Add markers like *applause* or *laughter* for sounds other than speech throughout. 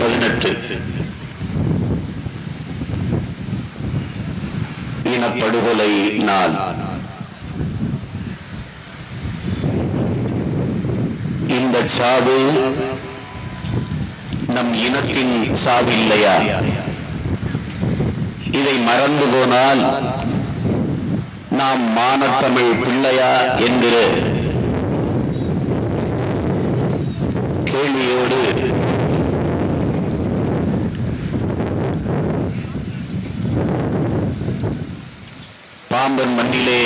பதினெட்டு. இனப்படுகொலை நாள். இந்த சாவு நம் இனத்தின் சாவு இல்லையா? இதை மறந்து போனால் நாம் மானத்தமிழ் பிள்ளையா என்கிற கேள்வியோடு பாம்பன் மண்ணிலே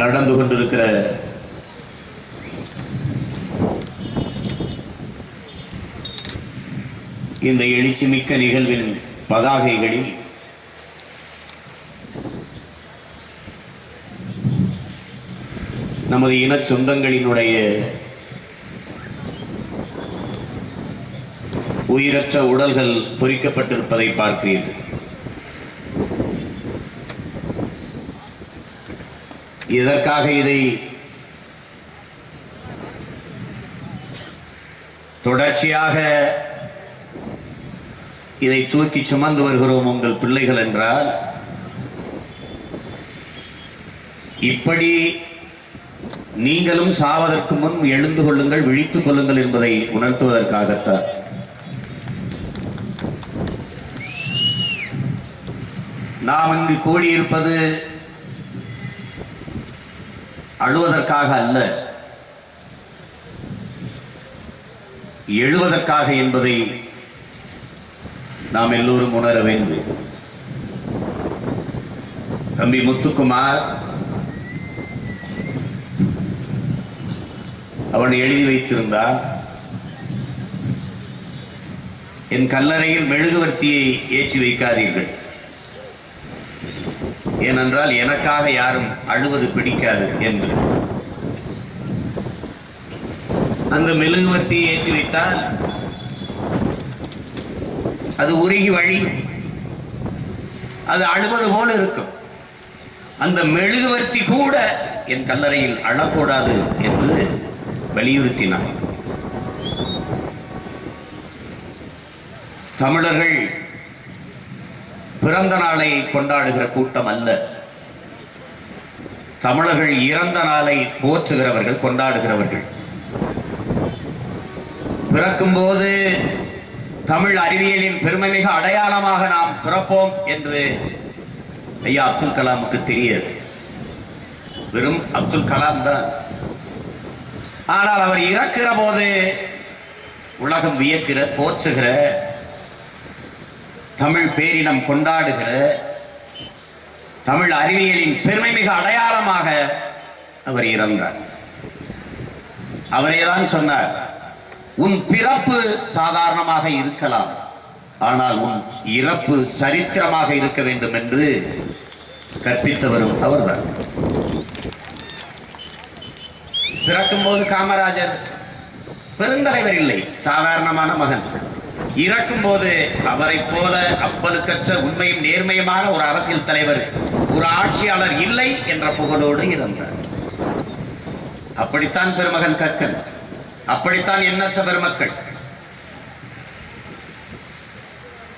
நடந்து கொண்டிருக்கிற இந்த எழுச்சிமிக்க நிகழ்வின் பதாகைகளில் நமது இன சொந்தங்களினுடைய உயிரற்ற உடல்கள் பொறிக்கப்பட்டிருப்பதை பார்க்கிறீர்கள். எதற்காக இதை தொடர்ச்சியாக இதை தூக்கி சுமந்து வருகிறோம் உங்கள் பிள்ளைகள் என்றால் இப்படி நீங்களும் சாவதற்கு முன் எழுந்து கொள்ளுங்கள் விழித்துக் கொள்ளுங்கள் என்பதை உணர்த்துவதற்காகத்தான். நாம் இங்கு கூடியிருப்பது அழுவதற்காக அல்ல. எழுவதற்காக என்பதை நாம் எல்லோரும் உணர வேண்டும். தம்பி முத்துக்குமார் அவன் எழுதி வைத்திருந்தான் என் கல்லறையில் மெழுகுவர்த்தியை ஏற்றி வைக்காதீர்கள். ஏனென்றால் எனக்காக யாரும் அழுவது பிடிக்காது என்று. அந்த மெழுகுவர்த்தியை ஏற்றி வைத்தால் அது உருகி வழி. அது அழுவது போல இருக்கும். அந்த மெழுகுவர்த்தி கூட என் கல்லறையில் அழக்கூடாது என்று வலியுறுத்தினார். தமிழர்கள் பிறந்த நாளை கொண்டாடுகிற கூட்டம் அல்ல. தமிழர்கள் இறந்த நாளை போற்றுகிறவர்கள் கொண்டாடுகிறவர்கள். பிறக்கும்போது தமிழ் அறிவியலின் பெருமைமிகு அடையாளமாக நாம் பிறப்போம் என்று ஐயா அப்துல் கலாமுக்கு தெரியாது. வெறும் அப்துல் கலாம் தான். ஆனால் அவர் இறக்கிற போது உலகம் வியக்கிற போற்றுகிற தமிழ் பேரினம் கொண்டாடுகிற தமிழ் அறிவியலின் பெருமை மிக அடையாளமாக அவர் இறந்தார். அவரேதான் சொன்னார் உன் பிறப்பு சாதாரணமாக இருக்கலாம் ஆனால் உன் இறப்பு சரித்திரமாக இருக்க வேண்டும் என்று கற்பித்தவரும் அவர்தான். பிறக்கும்போது காமராஜர் பெருந்தலைவர் இல்லை சாதாரணமான மகன். இறக்கும்போது அவரை போல அப்பலுக்கற்ற உண்மையும் நேர்மையுமான ஒரு அரசியல் தலைவர் ஒரு ஆட்சியாளர் இல்லை என்ற புகழோடு இருந்தார். அப்படித்தான் பெருமகன் கக்கன். அப்படித்தான் எண்ணற்ற பெருமக்கள்.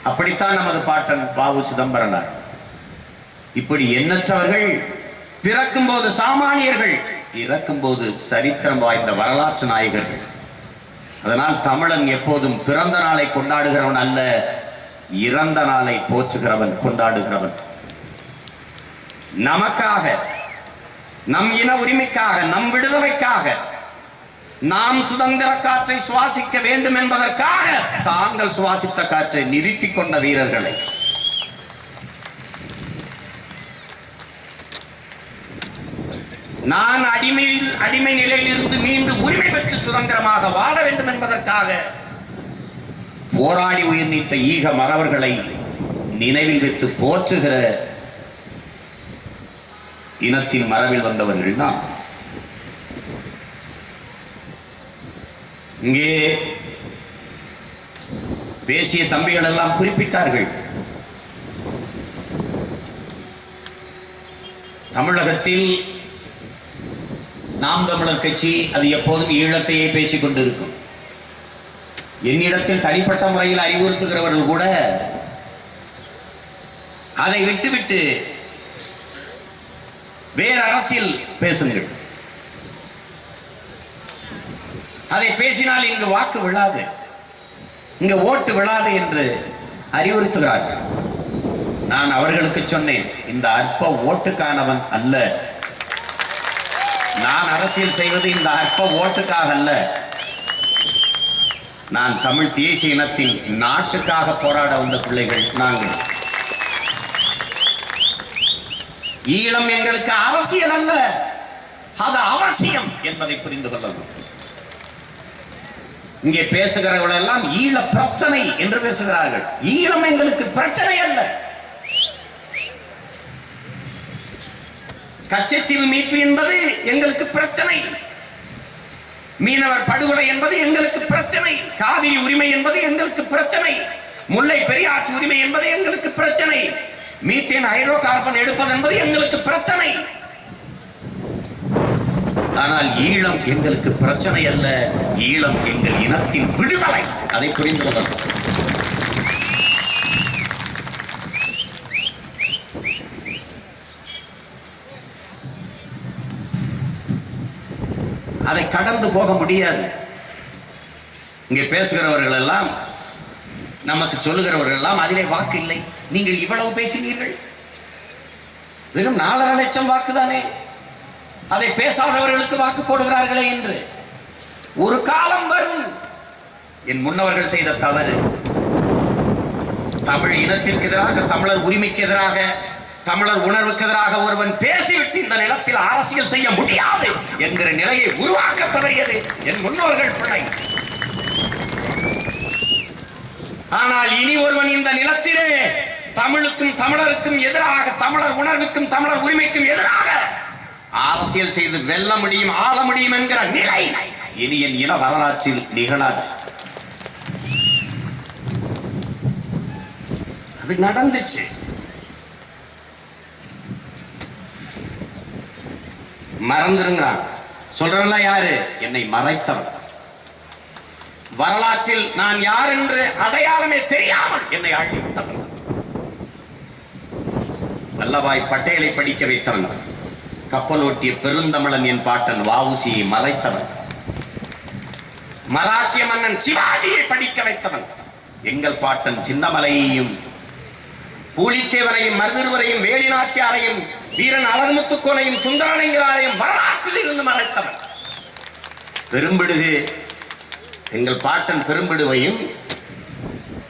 அப்படித்தான் நமது பாட்டன் பாவு சிதம்பரனார். இப்படி எண்ணற்றவர்கள் பிறக்கும்போது சாமானியர்கள் இறக்கும் போது சரித்திரம் வாய்ந்த வரலாற்று நாயகர்கள். அதனால் தமிழன் எப்போதும் பிறந்த நாளை கொண்டாடுகிறவன் அல்ல இறந்த நாளை போற்றுகிறவன் கொண்டாடுகிறவன். நமக்காக நம் இன உரிமைக்காக நம் விடுதலைக்காக நாம் சுதந்திர காற்றை சுவாசிக்க வேண்டும் என்பதற்காக தாங்கள் சுவாசித்த காற்றை நிறுத்திக் கொண்ட வீரர்களை நான் அடிமையில் அடிமை நிலையில் இருந்து மீண்டு உரிமை பெற்று சுதந்திரமாக வாழ வேண்டும் என்பதற்காக போராடி உயிர் நீத்த ஈக மறவர்களை நினைவில் வைத்து போற்றுகிற இனத்தின் மரபில் வந்தவர்கள் தான் இங்கே பேசிய தம்பிகள் எல்லாம் குறிப்பிட்டார்கள். தமிழகத்தில் நாம் தமிழர் கட்சி அது எப்போதும் ஈழத்தையே பேசிக் கொண்டிருக்கும். என்னிடத்தில் தனிப்பட்ட முறையில் அறிவுறுத்துகிறவர்கள் கூட அதை விட்டுவிட்டு வேறு அரசியல் பேசுங்கள். அதை பேசினால் இங்கு வாக்கு விழாது இங்க ஓட்டு விழாது என்று அறிவுறுத்துகிறார்கள். நான் அவர்களுக்கு சொன்னேன் இந்த அற்ப ஓட்டுக்கானவன் அல்ல. நான் அரசியல் செய்வது இந்த அற்ப ஓட்டுக்காக அல்ல நான் தமிழ் தேசிய இனத்தின் நாட்டுக்காக போராட வந்த பிள்ளைகள் நாங்கள். ஈழம் எங்களுக்கு அரசியல் அல்ல. அது அவசியம் என்பதை புரிந்து கொள்ள இங்கே பேசுகிறவர்கள் எல்லாம் ஈழ பிரச்சனை என்று பேசுகிறார்கள். ஈழம் எங்களுக்கு பிரச்சனை அல்ல. கச்சத்தீவு மீட்பு என்பது எங்களுக்கு பிரச்சனை. மீனவர் படுகொலை என்பது எங்களுக்கு பிரச்சனை. காவிரி உரிமை என்பது எங்களுக்கு பிரச்சனை. முல்லை பெரியாற்று உரிமை என்பது எங்களுக்கு பிரச்சனை. மீத்தேன் ஹைட்ரோ கார்பன் எடுப்பது என்பது எங்களுக்கு பிரச்சனை. ஆனால் ஈழம் எங்களுக்கு பிரச்சனை அல்ல. ஈழம் எங்கள் இனத்தின் விடுதலை. அதை புரிந்து கொள்ளணும். அதை கடந்து போக முடியாது. இங்கே பேசுகிறவர்கள் எல்லாம் நமக்கு சொல்லுகிறவர்கள் எல்லாம் அதிலே வாக்கு இல்லை. நீங்கள் இவ்வளவு பேசினீர்கள்? வெறும் நாலரை லட்சம் வாக்குதானே? அதை பேசாதவர்களுக்கு வாக்கு போடுகிறார்களே என்று. ஒரு காலம் வரும். என் முன்னவர்கள் செய்த தவறு. தமிழ் இனத்திற்கு எதிராக தமிழர் உரிமைக்கு எதிராக தமிழர் உணர்வுக்கு எதிராக ஒருவன் பேசிவிட்டு இந்த நிலத்தில் அரசியல் செய்ய முடியாது என்கிற நிலையை உருவாக்க தவறியது என் முன்னோர்கள் பிழை ஆனால் இனி ஒருவன் இந்த நிலத்திலே தமிழுக்கும் தமிழருக்கும் எதிராக தமிழர் உணர்வுக்கும் தமிழர் உரிமைக்கும் எதிராக அரசியல் செய்து வெல்ல முடியும் ஆள முடியும் என்கிற நிலை இனி என் இன வரலாற்றில் நிகழாது. அது நடந்துச்சு. மறந்துருங்கிறான் சொல்றவன்ல யாரு? என்னை மறைத்தவன். வரலாற்றில் நான் யார் என்று அடையாளமே தெரியாமல் என்னை அழித்தவன் வல்லபாய் பட்டேலை படிக்க வைத்தவன். கப்பலோட்டிய பெருந்தமிழன் என் பாட்டன் வாவுசியை மறைத்தவன். மராட்டிய மன்னன் சிவாஜியை படிக்க வைத்தவன். எங்கள் பாட்டன் சின்னமலையையும் பூலித்தேவரையும் மருதிருவரையும் வேலிநாச்சியாரையும் வீரன் அழகுமுத்துக்கோனையும் சுந்தரலிங்கராரையும் வரலாற்றில் இருந்து மறைத்தவன். பெரும்பிடுகு எங்கள் பாட்டன் பெரும்பிடுவையும்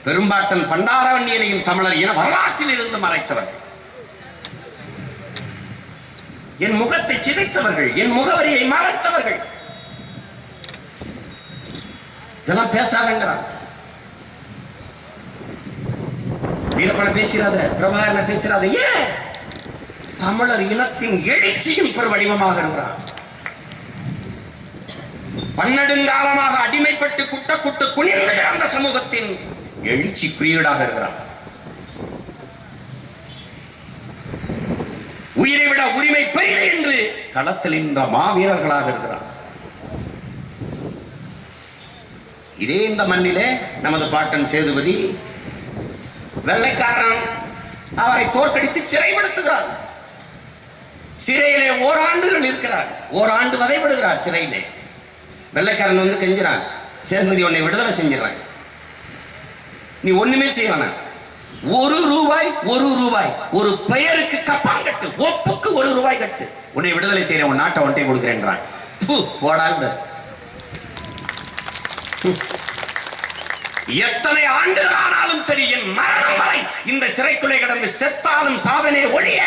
பெரும்பாட்டன் பண்டாரவண்ணியனையும் தமிழர் என வரலாற்றில் இருந்து மறைத்தவன். என் முகத்தை சிதைத்தவர்கள் என் முகவரியை மறைத்தவர்கள். இதெல்லாம் பேசாதங்கிறான் வீரப்பன பேசிடாத பிரபாகரனை பேசிடாத ஏன்? தமிழர் இனத்தின் எழுச்சியின் பெரு வடிவமாக இருக்கிறான் பன்னெடுங்காலமாக அடிமைப்பட்டு குட்ட குட்டு குனிந்து கிடந்த சமூகத்தின் எழுச்சி குறியீடாக இருக்கிறார். உயிரை விட உரிமை பெரியது என்று களத்தில் நின்ற மாவீரர்களாக இருக்கிறார். இதே இந்த மண்ணிலே நமது பாட்டன் சேதுபதி வெள்ளைக்காரன் அவரை தோற்கடித்து சிறைப்படுத்துகிறார். சிறையிலே ஓராண்டுகள் இருக்கிறார் ஓராண்டு வதைப்படுகிறார் சிறையிலே. வெள்ளைக்காரன் வந்து கெஞ்சுறான். சேதுபதி உன்னை விடுதலை செஞ்சிடறாங்க. நீ ஒண்ணுமே செய்ய ஒரு ரூபாய் ஒரு ரூபாய் ஒரு பெயருக்கு கப்பாங்கட்டு ஒப்புக்கு ஒரு ரூபாய் கட்டு. உன்னை விடுதலை செய்யற உன் நாட்டை ஒன்றை கொடுக்கிறேன்றான். போடாங்க எத்தனை ஆண்டுகள் ஆனாலும் சரி என் மரணம் வரை இந்த சிறைக்குள்ளே கிடந்து செத்தாலும் சாதனை ஒழிய.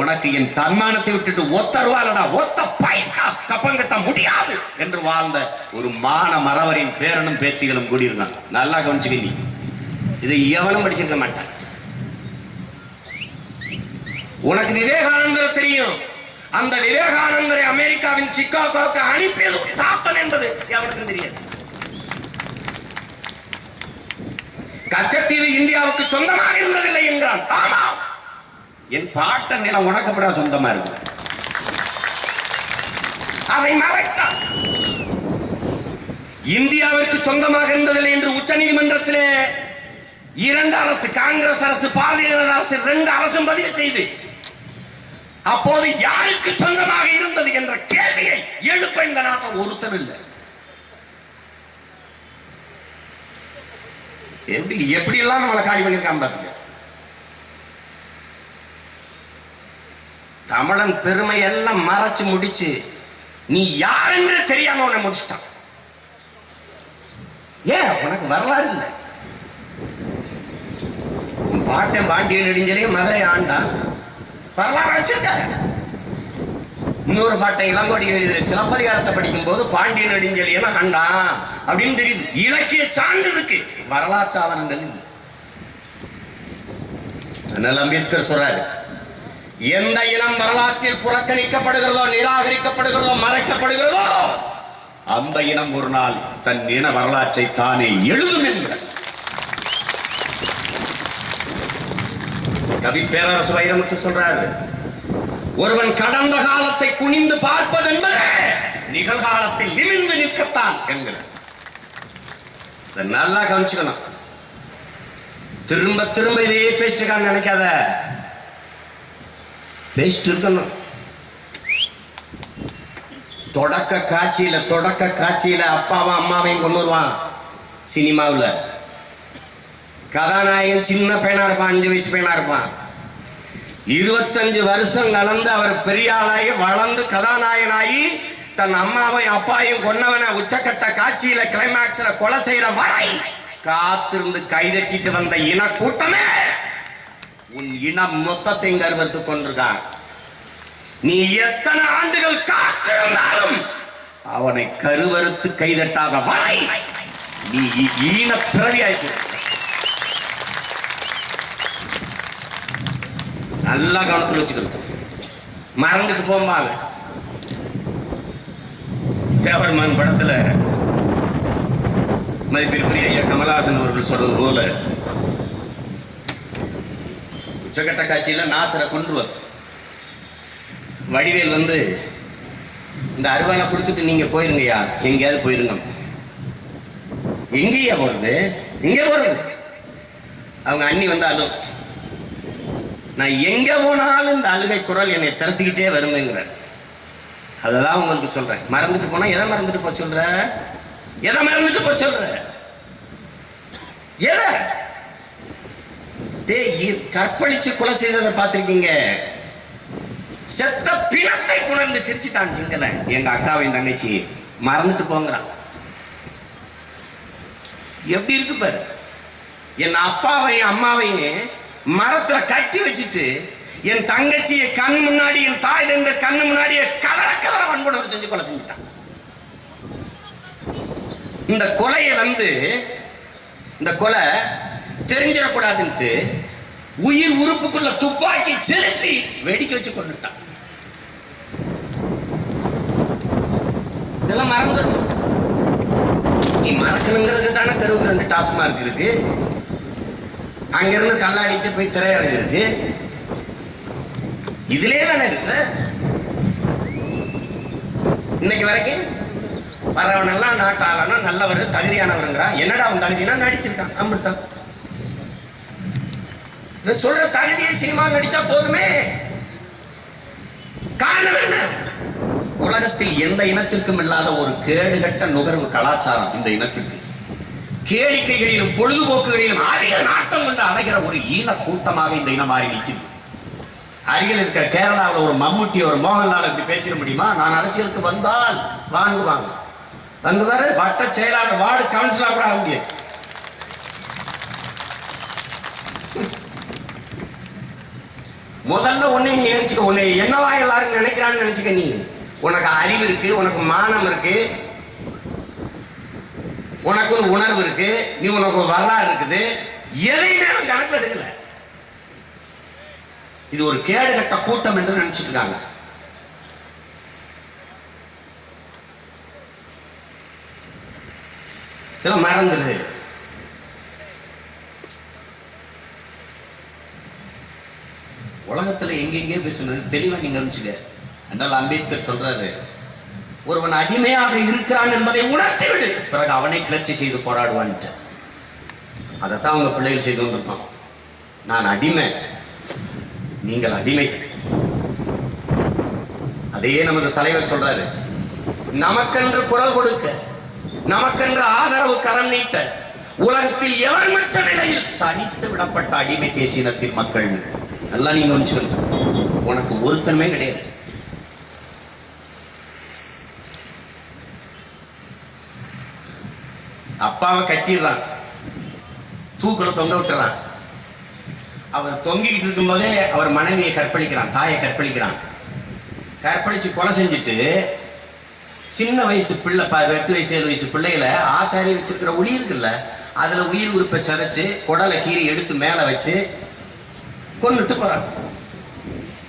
உனக்கு என் தன்மானத்தை விட்டுட்டு ஒத்த ரூபாலடா ஒத்த பைசா கப்பம் கட்ட முடியாது என்று வாழ்ந்த ஒரு மான மறவரின் பேரனும் பேத்திகளும் கூடியிருந்தான் நல்லா கவனிச்சுக்க நீ. இதை எவனும் படிச்சிருக்க மாட்டான். உனக்கு விவேகானந்தர் தெரியும். அந்த விவேகானந்தரை அமெரிக்காவின் சிக்காகோக்கு அனுப்பியது தாத்தன் என்பது எவனுக்கும் தெரியாது. கச்சத்தீவு இந்தியாவுக்கு சொந்தமாக இருந்ததில்லை என்கிறான் ஆமாம். என் பாட்ட நிலம் உனக்கப்பட சொந்தமா இருக்கு. அதை மறைத்தான். இந்தியாவிற்கு சொந்தமாக இருந்ததில்லை என்று உச்ச நீதிமன்றத்திலே இரண்டு அரசு காங்கிரஸ் அரசு பாரதிய ஜனதா அரசு ரெண்டு அரசும் பதிவு செய்து அப்போது யாருக்கு சொந்தமாக இருந்தது என்ற கேள்வியை எழுப்ப இந்த நாட்டில் ஒருத்தர் இல்லை. எப்படி எப்படி எல்லாம் நம்மளை காலி பண்ணியிருக்கான் பாத்துக்க. தமிழன் பெருமை எல்லாம் மறைச்சு முடிச்சு நீ யாருன்னு தெரியாம உன்னை முடிச்சிட்டான். ஏன்? உனக்கு வரலாறு இல்லை. உன் பாட்டன் பாண்டியன் நெடுஞ்சலே மதுரை ஆண்டான் வரலாறு வச்சிருக்க. இன்னொரு பாட்டை இளங்கோடி எழுதுற சிலப்பதிகாரத்தை படிக்கும் போது பாண்டியன் என்ன ஆண்டான் அப்படின்னு தெரியுது. இலக்கிய சான்றிருக்கு வரலாற்று ஆவணங்கள் இல்லை. அதனால அம்பேத்கர் சொல்றாரு எந்த இனம் வரலாற்றில் புறக்கணிக்கப்படுகிறதோ நிராகரிக்கப்படுகிறதோ மறைக்கப்படுகிறதோ அந்த இனம் ஒரு நாள் தன் இன வரலாற்றை தானே எழுதும் என்கிறார். கவி பேரரசு வைரமுத்து சொல்றாரு ஒருவன் கடந்த காலத்தை குனிந்து பார்ப்பது என்பது நிகழ்காலத்தில் நிமிர்ந்து நிற்கத்தான் என்கிறார். நல்லா கவனிச்சுக்கணும். திரும்ப திரும்ப இதையே பேசிட்டு நினைக்காத. பேசிட்டு இருக்கணும். தொடக்க காட்சியில தொடக்க காட்சியில அப்பாவும் அம்மாவையும் கொண்டு வருவான் சினிமாவில். கதாநாயகன் சின்ன பையனா இருப்பான் அஞ்சு வயசு பையனா இருப்பான். இருபத்தஞ்சு வருஷம் கலந்து அவர் பெரிய ஆளாகி வளர்ந்து கதாநாயகனாகி தன் அம்மாவையும் அப்பாவையும் கொன்னவன உச்சக்கட்ட காட்சியில கிளைமாக்ஸ்ல கொலை செய்யற வரை காத்திருந்து கைதட்டிட்டு வந்த இன கூட்டமே உன் இனம் மொத்தத்தை கருவறுத்து கொண்டிருக்கான் நீ எத்தனை ஆண்டுகள் காத்திருந்தாலும் அவனை கருவறுத்து கைதட்டாத வரை நீ ஈன பிறவியாய்ப்பு. நல்லா கவனத்தில் வச்சுக்கணும். மறந்துட்டு போம்பாங்க தேவர்மன் படத்துல மதிப்பிற்குரிய ஐயா கமலஹாசன் அவர்கள் சொல்றது போல உச்சகட்ட காட்சியில நாசரை கொன்றுவர். வடிவேல் வந்து இந்த அருவானை கொடுத்துட்டு நீங்க போயிருங்கய்யா. எங்கேயாவது போயிருங்க. எங்கேயா போகிறது எங்கே போகிறது அவங்க அண்ணி வந்தாலும் நான் எங்கே போனாலும் இந்த அழுகை குரல் என்னை தடுத்துக்கிட்டே வருமேங்கிறார். அதுதான் உங்களுக்கு சொல்றேன். மறந்துட்டு போனா எதை மறந்துட்டு போக சொல்ற? எதை மறந்துட்டு போக சொல்ற? எதை? கற்பழிச்சு கொலை செய்ததை பார்த்திருக்கீங்க. செத்த பிணத்தை புணர்ந்து சிரிச்சுட்டான் சிங்கல எங்க அக்காவையும் தங்கச்சி. மறந்துட்டு போங்கிறான். எப்படி இருக்கு பாரு? என் அப்பாவையும் அம்மாவையும் மரத்துல கட்டி வச்சுட்டு என் தங்கச்சியை கண் முன்னாடி என் தாய் தந்த கண்ணு முன்னாடியே கலர கலர வன்புணர்வு செஞ்சு கொலை செஞ்சுட்டான். இந்த கொலையை வந்து இந்த கொலை தெரிஞ்சிடக்கூடாதுன்ட்டு உயிர் உறுப்புக்குள்ள துப்பாக்கி செலுத்தி வெடிக்க வச்சு கொண்டுட்டான் இதெல்லாம் மறந்துடும் நீ மறக்கணுங்கிறது தானே தெருவுக்கு ரெண்டு டாஸ்மார்க் இருக்கு. அங்கிருந்து தள்ளாடிட்டு போய் திரையரங்கு இருக்கு இதுலயே தானே இருக்கு. இன்னைக்கு வரைக்கும் வரவனெல்லாம் நாட்டாளனா நல்லவர் தகுதியானவருங்கிறான் என்னடா அவன் தகுதினா நடிச்சிருக்கான் அம்பிட்டான் நான் சொல்ற தகுதியை சினிமா நடிச்சா போதுமே. காரணம் என்ன? உலகத்தில் எந்த இனத்திற்கும் இல்லாத ஒரு கேடுகட்ட நுகர்வு கலாச்சாரம் இந்த இனத்திற்கு. கேளிக்கைகளிலும் பொழுதுபோக்குகளிலும் அதிக நாட்டம் கொண்டு அடைகிற ஒரு ஈன கூட்டமாக இந்த இனம் மாறி நிற்குது. அருகில் இருக்கிற கேரளாவில் ஒரு மம்முட்டி ஒரு மோகன்லால் இப்படி பேசிட முடியுமா? நான் அரசியலுக்கு வந்தால் வாங்குவாங்க. வந்து வர வட்ட செயலாளர் வார்டு கவுன்சிலர் கூட ஆக முடியாது. முதல்ல உன்னை நீ நினைச்சுக்க உன்னை என்னவா எல்லாரும் நினைக்கிறான்னு நினைச்சுக்க நீ. உனக்கு அறிவு இருக்கு உனக்கு மானம் இருக்கு. உனக்கு ஒரு உணர்வு இருக்கு நீ உனக்கு ஒரு வரலாறு இருக்குது. எதையுமே அவன் கணக்கில் எடுக்கல. இது ஒரு கேடுகட்ட கூட்டம் என்று நினைச்சிட்டு இருக்காங்க. இதெல்லாம் மறந்துடுது உலகத்தில் எங்கெங்கே பேசுனது தெளிவாக நீங்க அறிஞ்சுக்க என்றால் அம்பேத்கர் சொல்றாரு ஒருவன் அடிமையாக இருக்கிறான் என்பதை உணர்த்திவிடு. பிறகு அவனை கிளர்ச்சி செய்து போராடுவான்ட்டு. அதைத்தான் அவங்க பிள்ளைகள் செய்து கொண்டிருப்பான். நான் அடிமை. நீங்கள் அடிமைகள். அதையே நமது தலைவர் சொல்றாரு நமக்கென்று குரல் கொடுக்க நமக்கென்று ஆதரவு கரம் நீட்ட உலகத்தில் எவர் மற்ற நிலையில் தனித்து விடப்பட்ட அடிமை தேசியனத்தின் மக்கள் நல்லா நீங்க வந்துச்சுக்கணும் உனக்கு ஒருத்தன்மே கிடையாது. அப்பாவை கட்டிடுறான். தூக்குல தொங்க விட்டுறான். அவர் தொங்கிக்கிட்டு இருக்கும்போதே அவர் மனைவியை கற்பழிக்கிறான் தாயை கற்பழிக்கிறான். கற்பழிச்சு கொலை செஞ்சுட்டு சின்ன வயசு பிள்ளை பா எட்டு வயசு ஏழு வயசு பிள்ளைகளை ஆசாரி வச்சிருக்கிற உளி இருக்குல்ல அதுல உயிர் உறுப்பை சதைச்சு குடலை கீறி எடுத்து மேல வச்சு கொண்டுட்டு போறான்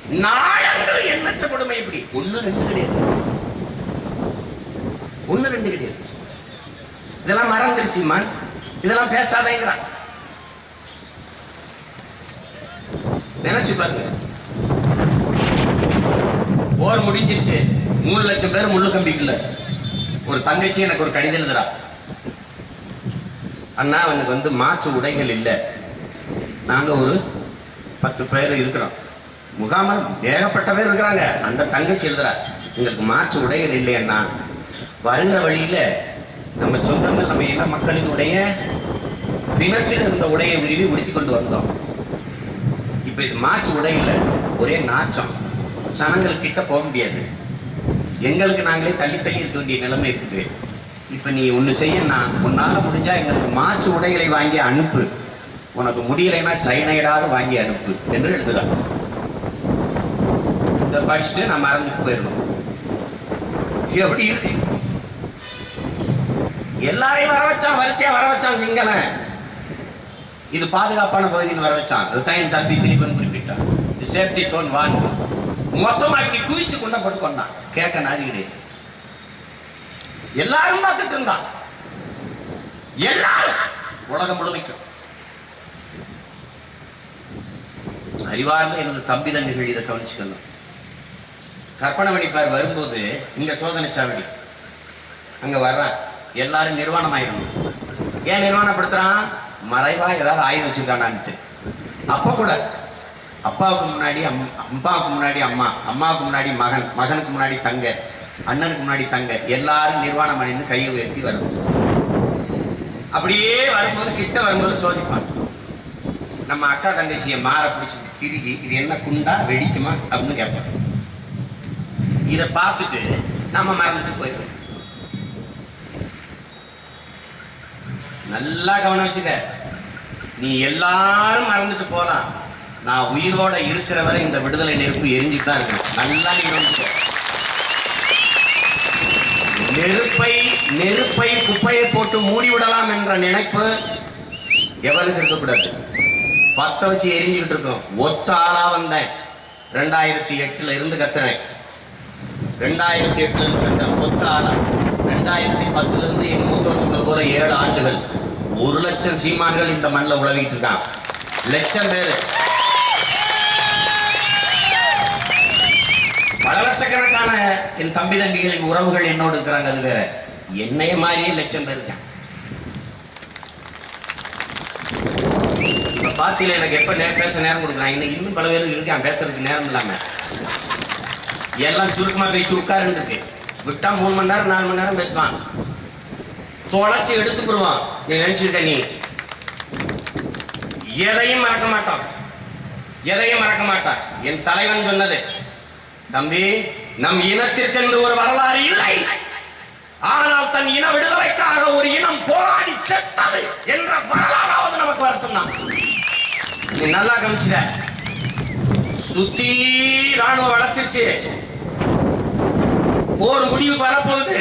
நாடங்கள் எண்ணற்ற கொடுமை இப்படி. ஒண்ணு ரெண்டு கிடையாது. ஒண்ணு ரெண்டு கிடையாது. இதெல்லாம் மறந்துரு சீமான் இதெல்லாம் பேசாதேங்கிறான். நினைச்சு பாருங்க. போர் முடிஞ்சிருச்சு. மூணு லட்சம் பேர் முள்ளு கம்பிக்கல ஒரு தங்கச்சி எனக்கு ஒரு கடிதம் எழுதுறா. அண்ணா அவனுக்கு வந்து மாற்று உடைகள் இல்லை. நாங்க ஒரு பத்து பேர் இருக்கிறோம். முகாமல் ஏகப்பட்ட பேர் இருக்கிறாங்க. அந்த தங்கச்சி எழுதுறா எங்களுக்கு மாற்று உடைகள் இல்லையண்ணா வருகிற வழியில நம்ம சொந்தங்கள் நம்ம இன மக்களினுடைய பிணத்தில் இருந்த உடையை விரும்பி உடுத்தி கொண்டு வந்தோம். இப்போ இது மாற்று உடையில் ஒரே நாச்சம் சனங்களுக்கு கிட்ட போக முடியாது. எங்களுக்கு நாங்களே தள்ளி தள்ளி இருக்க வேண்டிய நிலைமை இருக்குது. இப்போ நீ ஒன்று செய்யணா உன்னால் முடிஞ்சால் எங்களுக்கு மாற்று உடைகளை வாங்கி அனுப்பு. உனக்கு முடியலைன்னா சைனைடாவது வாங்கி அனுப்பு என்று எழுதுகிறார். இதை படிச்சுட்டு நான் மறந்துட்டு போயிடணும். எப்படி இருக்கு? எல்லாரையும் வர வச்சான் வரிசையா வர வச்சான் சிங்களன் இது பாதுகாப்பான பகுதின்னு வர வச்சான். அதுதான் என் தம்பி திணிப்பன் குறிப்பிட்டான். இது சேஃப்டி சோன் வான் மொத்தமா இப்படி குவிச்சு கொண்ட போட்டு கொண்டான் கேட்க நாதி கிடையாது எல்லாரும் பார்த்துட்டு இருந்தான். எல்லாரும் உலகம் முழுமைக்கும். அறிவார்ந்த எனது தம்பி தம்பிகள் இதை கவனிச்சுக்கணும். கற்பனை பண்ணிப்பார் வரும்போது இங்க சோதனை சாவடி. அங்க வர்றான் எல்லாரும் நிர்வாணம் ஆயிடணும் ஏன் நிர்வாணப்படுத்துறான்? மறைவா ஏதாவது ஆயுதம் வச்சுருக்கானான்ட்டு. அப்ப கூட அப்பாவுக்கு முன்னாடி அம் அப்பாவுக்கு முன்னாடி அம்மா அம்மாவுக்கு முன்னாடி மகன் மகனுக்கு முன்னாடி தங்க அண்ணனுக்கு முன்னாடி தங்க எல்லாரும் நிர்வாணம் அணிந்து கையை உயர்த்தி வரணும் அப்படியே வரும்போது கிட்ட வரும்போது சோதிப்பான். நம்ம அக்கா தங்கச்சியை மாற பிடிச்சிட்டு திருகி இது என்ன குண்டா வெடிக்குமா அப்படின்னு கேட்பான் இதை பார்த்துட்டு நம்ம மறந்துட்டு போயிடுவோம். நல்லா கவனம் வச்சுக்க. நீ எல்லாரும் மறந்துட்டு போலாம். நான் உயிரோட இருக்கிற வரை இந்த விடுதலை நெருப்பு எரிஞ்சுட்டு தான் இருக்கணும் நல்லா நீ கவனிச்சுக்க. நெருப்பை நெருப்பை குப்பையை போட்டு மூடி விடலாம் என்ற நினைப்பு எவருக்கு இருக்கக்கூடாது. பத்த வச்சு எரிஞ்சுக்கிட்டு இருக்கோம். ஒத்த ஆளா வந்தேன். ரெண்டாயிரத்தி எட்டுல இருந்து கத்துறேன் ரெண்டாயிரத்தி எட்டுல இருந்து கத்துறேன் ஒத்த ஆளா ரெண்டாயிரத்தி பத்துல இருந்து எங்க மூத்தவர் சொன்னது போல ஏழு ஆண்டுகள். ஒரு லட்சம் சீமான்கள் இந்த மண்ணில் உழவிட்டு இருக்கான் லட்சம் பேர். பல லட்சக்கணக்கான என் தம்பி தம்பிகளின் உறவுகள் என்னோடு இருக்கிறாங்க அது வேற. என்னைய மாதிரியே லட்சம் பேர் இருக்கான் பாத்தியில எனக்கு எப்ப நேரம் பேச நேரம் கொடுக்குறாங்க? இன்னும் இன்னும் பல பேர் இருக்கான் பேசுறதுக்கு நேரம் இல்லாம. எல்லாம் சுருக்கமாக பேசிட்டு உட்காருன்னு இருக்கு விட்டா மூணு மணி நேரம் நாலு மணி நேரம் பேசுவான். தொலைச்சு எடுத்துக்கிடுவான் நீ நினைச்சுக்கிட்ட நீ. எதையும் மறக்க மாட்டான். எதையும் மறக்க மாட்டான். என் தலைவன் சொன்னது தம்பி நம் இனத்திற்கு என்று ஒரு வரலாறு இல்லை. ஆனால் தன் இன விடுதலைக்காக ஒரு இனம் போராடி செத்தது என்ற வரலாறாவது நமக்கு வரட்டும் தான் நீ நல்லா கவனிச்சுக்க. சுத்தி ராணுவம் வளர்ச்சிருச்சு. போர் முடிவு வரப்போகுது.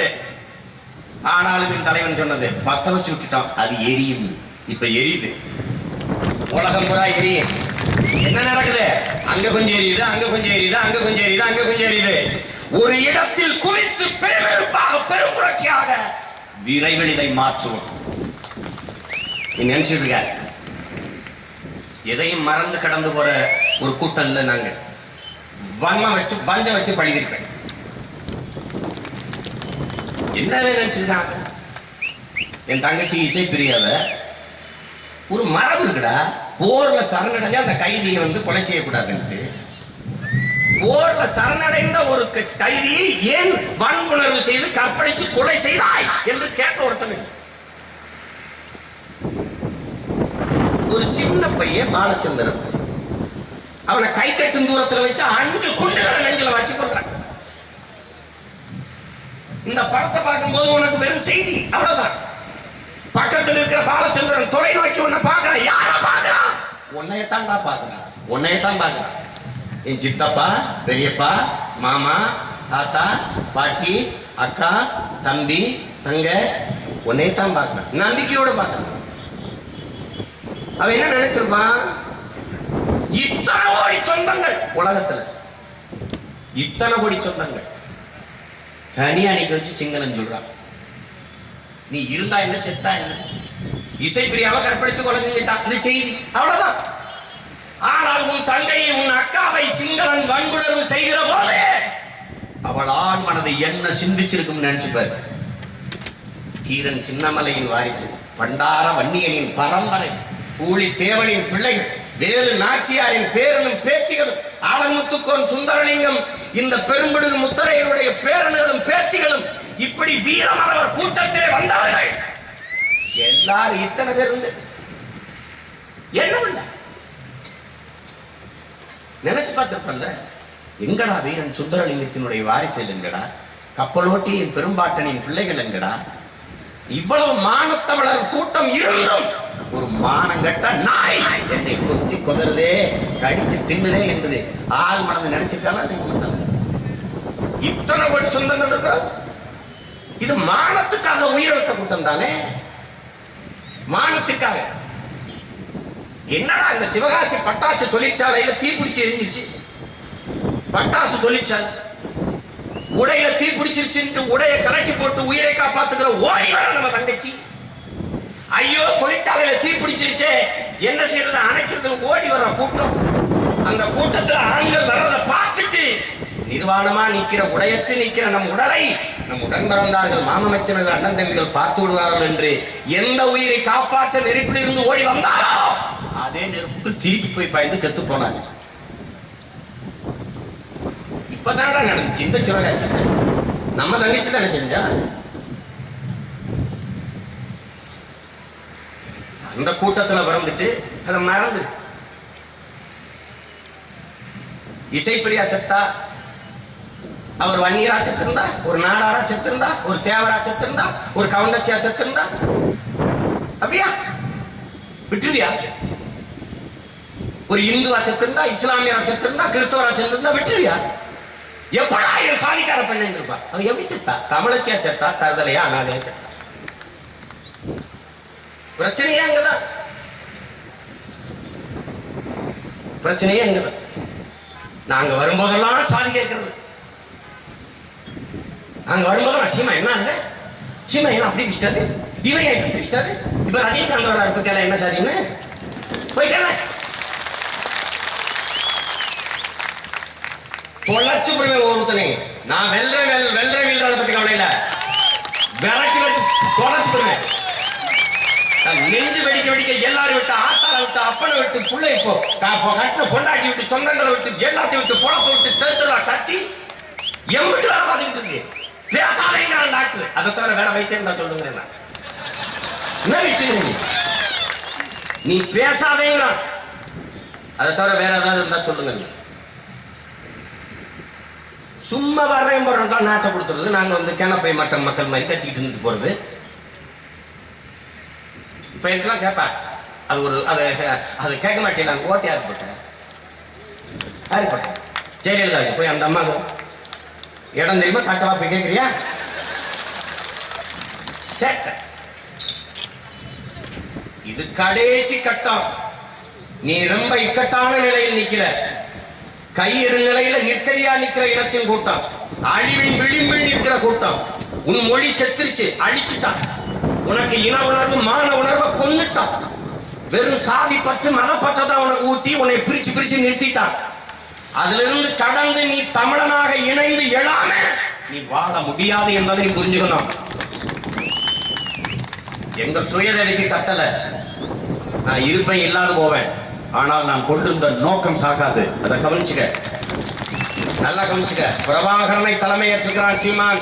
ஆனாலும் என் தலைவன் சொன்னது பத்த வச்சு விட்டுட்டான். அது எரியும். இப்ப எரியுது. உலகம் பூரா எரியும் என்ன நடக்குது? அங்க கொஞ்சம் எரியுது அங்க கொஞ்சம் எரியுது அங்க கொஞ்சம் எரியுது அங்க கொஞ்சம் எரியுது. ஒரு இடத்தில் குறித்து பெருமெருப்பாக பெரும் புரட்சியாக விரைவில் இதை மாற்றுவோம். நீ நினைச்சிட்டு இருக்க. எதையும் மறந்து கடந்து போற ஒரு கூட்டம் இல்லை நாங்க வன்மம் வச்சு வஞ்ச வச்சு பழகிருப்பேன் என்ன நினைச்சிருக்காங்க என் தங்கச்சி இசைப்பிரியாவ ஒரு மரபு இருக்குடா போர்ல சரணடைஞ்ச அந்த கைதியை வந்து கொலை செய்யக்கூடாதுன்ட்டு. போர்ல சரணடைந்த ஒரு கைதியை ஏன் வன்புணர்வு செய்து கற்பழிச்சு கொலை செய்தாய் என்று கேட்க ஒருத்தன் ஒரு சின்ன பையன் பாலச்சந்திரன். அவனை கை கட்டும் தூரத்துல வச்சு அஞ்சு குண்டுகளை நெஞ்சில வச்சு கொள்றான் இந்த படத்தை பார்க்கும்போது உனக்கு வெறும் செய்தி அவ்வளவுதான். பக்கத்தில் இருக்கிற பாலச்சந்திரன் தொலைநோக்கி உன்னை பார்க்கறான். யார பார்க்கறான்? உன்னையத்தான்டா பார்க்கறான். உன்னையத்தான் பார்க்கறான். என் சித்தப்பா பெரியப்பா மாமா தாத்தா பாட்டி அக்கா தம்பி தங்க உன்னையத்தான் பார்க்கறான். நம்பிக்கையோட பார்க்கறான். அவன் என்ன நினைச்சிருப்பான் இத்தனை கோடி சொந்தங்கள் உலகத்துல. இத்தனை கோடி சொந்தங்கள். தனியா அன்னைக்கு வச்சு சிங்களம் சொல்றான். நீ இருந்தா என்ன செத்தா என்ன? இசைப்பிரியாவை கற்பழிச்சு கொலை செஞ்சுட்டான். அது செய்தி. அவ்வளவுதான். ஆனால் உன் தங்கையை உன் அக்காவை சிங்களன் வன்புணர்வு செய்கிற போது அவள் ஆண் மனதை என்ன சிந்திச்சிருக்கும் நினைச்சுப்பார். தீரன் சின்னமலையின் வாரிசு பண்டார வன்னியனின் பரம்பரை. பூலி தேவனின் பிள்ளைகள் வேலு நாச்சியாரின் பேரனும் பேத்திகளும் ஆலமுத்துக்கோன் சுந்தரலிங்கம் இந்த பெரும்பிடுகு முத்தரையருடைய பேரன்களும் பேத்திகளும் இப்படி வீரமரவர் கூட்டத்திலே வந்தவர்கள் எல்லாரும் இத்தனை பேர் இருந்து என்ன பண்ண நினைச்சு பார்த்திருப்பல்ல? எங்கடா வீரன் சுந்தரலிங்கத்தினுடைய வாரிசு எங்கடா? கப்பலோட்டியின் பெரும்பாட்டனின் பிள்ளைகள் எங்கடா? இவ்வளவு மானத்தமிழர் கூட்டம் இருந்தும் ஒரு மானங்கட்ட நாய். என்னை கொத்தி கொதறதே கடிச்சு தின்னுதே என்பது. ஆள் மனது நினைச்சிருக்காங்க நினைக்க மாட்டாங்க இத்தனை கோடி சொந்தங்கள் இருக்கா? இது மானத்துக்காக உயிரிழத்த கூட்டம் தானே? மானத்துக்காக. என்னடா இந்த சிவகாசி பட்டாசு தொழிற்சாலையில தீப்பிடிச்சு எரிஞ்சிருச்சு? பட்டாசு தொழிற்சாலை. உடையில தீ பிடிச்சிருச்சுன்ட்டு உடைய கலட்டி போட்டு உயிரை காப்பாத்துக்கிற ஓடி நம்ம தங்கச்சி. ஐயோ தொழிற்சாலையில தீ பிடிச்சிருச்சே. என்ன செய்யறது? அணைக்கிறதுக்கு ஓடி வர கூட்டம். அந்த கூட்டத்துல ஆண்கள் வர்றதை பார்த்துட்டு நிர்வாணமா நிக்கிற உடையற்று நிக்கிற நம் உடலை நம் உடன் பிறந்தார்கள் மாமமைச்சர்கள் அண்ணன் தம்பிகள் பார்த்து விடுவார்கள் என்று எந்த உயிரை காப்பாற்ற நெருப்பில் இருந்து ஓடி வந்தாரோ அதே நெருப்புக்குள் திருப்பி போய் பாய்ந்து செத்து போனாங்க. இப்பதானடா நடந்துச்சு இந்த சுரகாசி. நம்ம தங்கச்சி தானே செஞ்சா? அந்த கூட்டத்துல பிறந்துட்டு அதை மறந்து. இசைப்பிரியா செத்தா அவர் வன்னியரா செத்திருந்தா ஒரு நாடாரா செத்திருந்தா ஒரு தேவரா செத்திருந்தா ஒரு கவுண்டச்சியா செத்திருந்தா. அப்படியா? விட்டுருவியா? ஒரு இந்துவா செத்திருந்தா இஸ்லாமியரா செத்திருந்தா கிறிஸ்தவரா செத்திருந்தா விட்டுருவியா? எப்படா என் சாதிக்கார பெண்ணு இருப்பா அவன் எப்படி செத்தா? தமிழச்சியா செத்தா தருதலையா அனாதையா செத்தா? பிரச்சனையே அங்கதான். பிரச்சனையே அங்கதான். நாங்க வரும்போதெல்லாம் சாதி கேட்கறது நாங்க வரும்போதெல்லாம் சீமா என்ன ஆகுது சீமா என்ன அப்படி பிடிச்சிட்டாரு இவன் ஏன் இப்படி பிடிச்சிட்டாரு இப்ப ரஜினிகாந்த் வர கேள என்ன சாதின்னு? போய் கேள. பொள்ளாச்சி புரிமை ஒருத்தனை. நான் வெல்ற வெல் வெல்ற வீழ்றத பத்தி கவலை இல்ல. விரட்டி விட்டு தொலைச்சு போடுவேன் நெஞ்சு வெடிக்க வெடிக்க எல்லாரும் விட்டு ஆத்தால விட்டு அப்பனை விட்டு பிள்ளை இப்போ கட்டின பொண்டாட்டி விட்டு சொந்தங்களை விட்டு எல்லாத்தையும் விட்டு பொழப்ப விட்டு தெருத்துறா கத்தி எம்பிட்டு வேலை பார்த்துக்கிட்டு இருக்கு. பேசாதேங்கிறான் டாக்டர் அதை தவிர வேற வைத்தியம் தான் சொல்லுங்கிறேன் நான். என்ன நீ? பேசாதேங்கிறான் அதை தவிர வேற ஏதாவது இருந்தா சொல்லுங்க நீ. சும்மா வர்றேன் போறோம்டா நாட்டை கொடுத்துருது. நாங்கள் வந்து கிணப்பை மற்ற மக்கள் மாதிரி கத்திக்கிட்டு இருந்துட்டு போறது. இப்போ எனக்குலாம் கேட்பேன் அது ஒரு அது அது கேட்க மாட்டேன். நாங்கள் ஓட்டு யாருக்கு போட்டேன். யாருக்கு போட்டேன். ஜெயலலிதா போய் அந்த அம்மாவுக்கு இடம் தெரியுமா? கட்டவா? போய் கேட்குறியா சேட்டை. இது கடைசி கட்டம். நீ ரொம்ப இக்கட்டான நிலையில் நிக்கிற. கையிறு நிலையில நிற்கதியா நிக்கிற இனத்தின் கூட்டம். அழிவின் விளிம்பில் நிற்கிற கூட்டம். உன் மொழி செத்துருச்சு. அழிச்சுட்டான் உனக்கு இன உணர்வு மான உணர்வை கொன்னுட்டான். வெறும் சாதி பற்று மதப்பற்ற தான் உனக்கு ஊட்டி உன்னை பிரிச்சு பிரிச்சு நிறுத்திட்டான். அதிலிருந்து கடந்து நீ தமிழனாக இணைந்து எழாம நீ வாழ முடியாது என்பதை நீ புரிஞ்சுக்கணும். எங்க சுயதடிக்கு கட்டல நான் இருப்பேன் இல்லாது போவேன். ஆனால் நான் கொண்டிருந்த நோக்கம் சாகாது. அதை கவனிச்சுக்க. நல்லா கவனிச்சுக்க. பிரபாகரனை தலைமையேற்றுகிறான் சீமான்.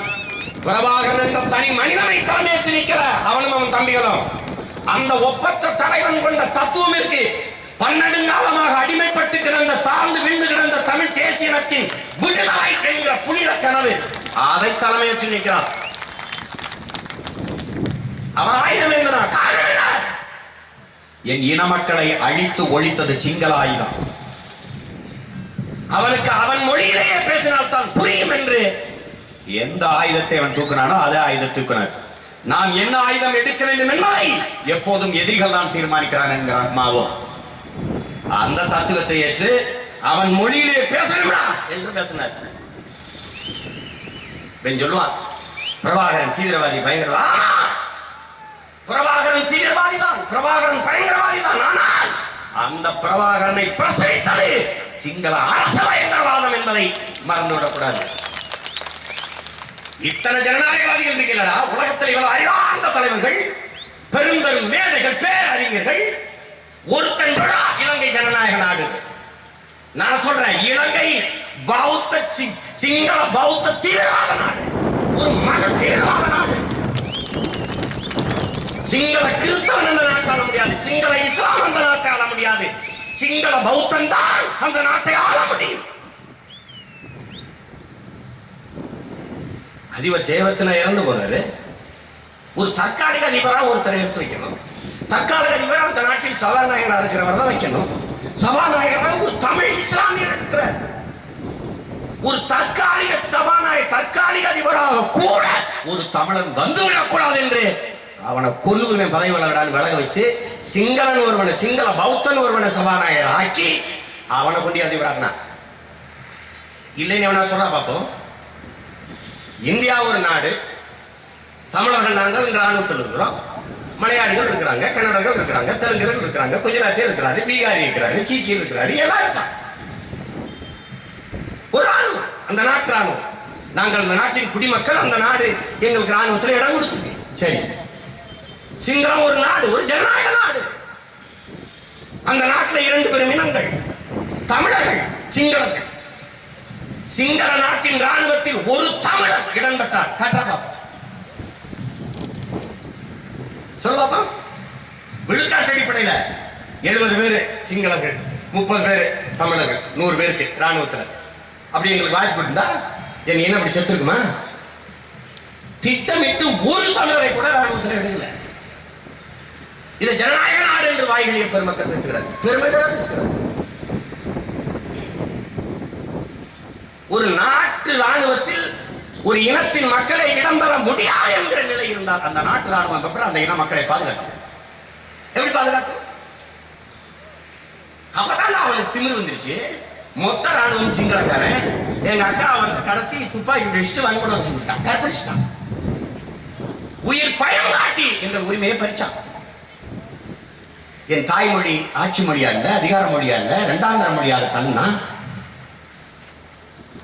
பிரபாகரன் என்ற தனி மனிதனை தலைமையேற்று நிற்கிற அவனும் அவன் தம்பிகளும். அந்த ஒப்பற்ற தலைவன் கொண்ட தத்துவம் இருக்கு. பன்னெடுங்காலமாக அடிமைப்பட்டு கிடந்த தாழ்ந்து விழுந்து கிடந்த தமிழ் தேசியனத்தின் விடுதலை என்கிற புனித கனவு அதை தலைமையேற்று நிற்கிறான். அவன் ஆயுதம் என்கிறான் என் இன மக்களை அழித்து ஒழித்தது சிங்கள ஆயுதம் அவனுக்கு அவன் மொழியிலேயே பேசினால் தான் புரியும் என்று எந்த ஆயுதத்தை அவன் தூக்கினானோ அதே ஆயுதம் தூக்கினார். நாம் என்ன ஆயுதம் எடுக்க வேண்டும் என்பதை எப்போதும் எதிரிகள் தான் தீர்மானிக்கிறான் என்கிறான் மாவோ அந்த தத்துவத்தை ஏற்று அவன் மொழியிலே பேசணும்டா என்று பேசினார். பெண் சொல்லுவான் பிரபாகரன் தீவிரவாதி பயங்கரவாதி பிரபாகரன் தீவிரவாதி தான் பிரபாகரன் பயங்கரவாதி தான் ஆனால் அந்த பிரபாகரனை பிரசவித்தது சிங்கள அரச பயங்கரவாதம் என்பதை மறந்துவிடக்கூடாது. இத்தனை ஜனநாயகவாதிகள் இருக்கிறடா உலகத்தில் இவ்வளவு அறிவார்ந்த தலைவர்கள் பெரும் பெரும் மேதைகள் பேரறிஞர்கள் ஒருத்தன் இலங்கை ஜனநாயக நாடு. நான் சொல்றேன் இலங்கை பௌத்த சி- சிங்கள பௌத்த தீவிரவாத நாடு. ஒரு மத தீவிரவாத நாடு. சிங்கள கிறிஸ்தவன் அந்த நாட்டை ஆள முடியாது சிங்கள இஸ்லாம் அந்த நாட்டை ஆள முடியாது. சிங்கள பௌத்தன் தான் அந்த நாட்டை ஆள முடியும். அதிபர் ஜெயவர்த்தன இறந்து போனாரு. ஒரு தற்காலிக அதிபரா ஒருத்தரை எடுத்து வைக்கணும். தற்காலிக அதிபராக அந்த நாட்டில் சபாநாயகரா இருக்கிறவர் தான் வைக்கணும். சபாநாயகரா ஒரு தமிழ் இஸ்லாமியர் இருக்கிறார். ஒரு தற்காலிக சபாநாயகர் தற்காலிக அதிபராக கூட ஒரு தமிழன் வந்துவிடக்கூடாது என்று அவனை கொல்லுவன் பதவி விலகடான்னு விலக வச்சு சிங்களன் ஒருவனை சிங்கள பௌத்தன் ஒருவனை சபாநாயகர் ஆக்கி அவனை கொண்டு அதிபராக இல்லைன்னு எவனா சொல்றா பார்ப்போம் இந்தியா ஒரு நாடு. தமிழர்கள் நாங்கள் இராணுவத்தில் இருக்கிறோம். மலையாளிகள் இருக்கிறாங்க கன்னடர்கள் இருக்கிறாங்க தெலுங்கர்கள் இருக்கிறாங்க குஜராத்தியர் இருக்கிறாரு பீகாரி இருக்கிறாரு சீக்கியர் இருக்கிறாரு எல்லாம் இருக்காங்க. ஒரு ராணுவம் அந்த நாட்டு ராணுவம் நாங்கள் அந்த நாட்டின் குடிமக்கள் அந்த நாடு எங்களுக்கு ராணுவத்தில் இடம் கொடுத்துருக்கு சரி. சிங்களம் ஒரு நாடு ஒரு ஜனநாயக நாடு. அந்த நாட்டில் இரண்டு பெரும் இனங்கள் தமிழர்கள் சிங்களர்கள். சிங்கள நாட்டின் ராணுவத்தில் ஒரு தமிழர் இடம் பெற்றார் காட்டுறா பாப்பா. சொல்லுவாப்பா விழுக்காட்டு அடிப்படையில எழுபது பேரு சிங்களர்கள் முப்பது பேரு தமிழர்கள் நூறு பேருக்கு ராணுவத்துல அப்படி எங்களுக்கு வாய்ப்பு இருந்தா என் இனம் அப்படி செத்துருக்குமா? திட்டமிட்டு ஒரு தமிழரை கூட ராணுவத்தில் எடுக்கல. இது ஜனநாயக நாடு என்று வாய்களிய பெருமக்கள் பேசுகிறார் பெருமையோட பேசுகிறார் ஒரு நாட்டு ராணுவத்தில் ஒரு இனத்தின் மக்களை இடம்பெற முடியாது என்கிற நிலை இருந்தால் அந்த நாட்டு ராணுவம் அப்புறம் அந்த இன மக்களை பாதுகாக்கும். எப்படி பாதுகாக்கும்? அப்பதான் அவனுக்கு திமிர் வந்துருச்சு. மொத்த ராணுவம் சிங்களக்காரன். எங்க அக்கா வந்து கடத்தி துப்பாக்கி வச்சுட்டு வன்கொடுமை செஞ்சுட்டான் கற்பழிச்சிட்டான். உயிர் பயம் காட்டி என்ற உரிமையை பறிச்சான். என் தாய்மொழி ஆட்சி மொழியா இல்ல அதிகார மொழியா இல்ல இரண்டாந்திர மொழியாக தன்னா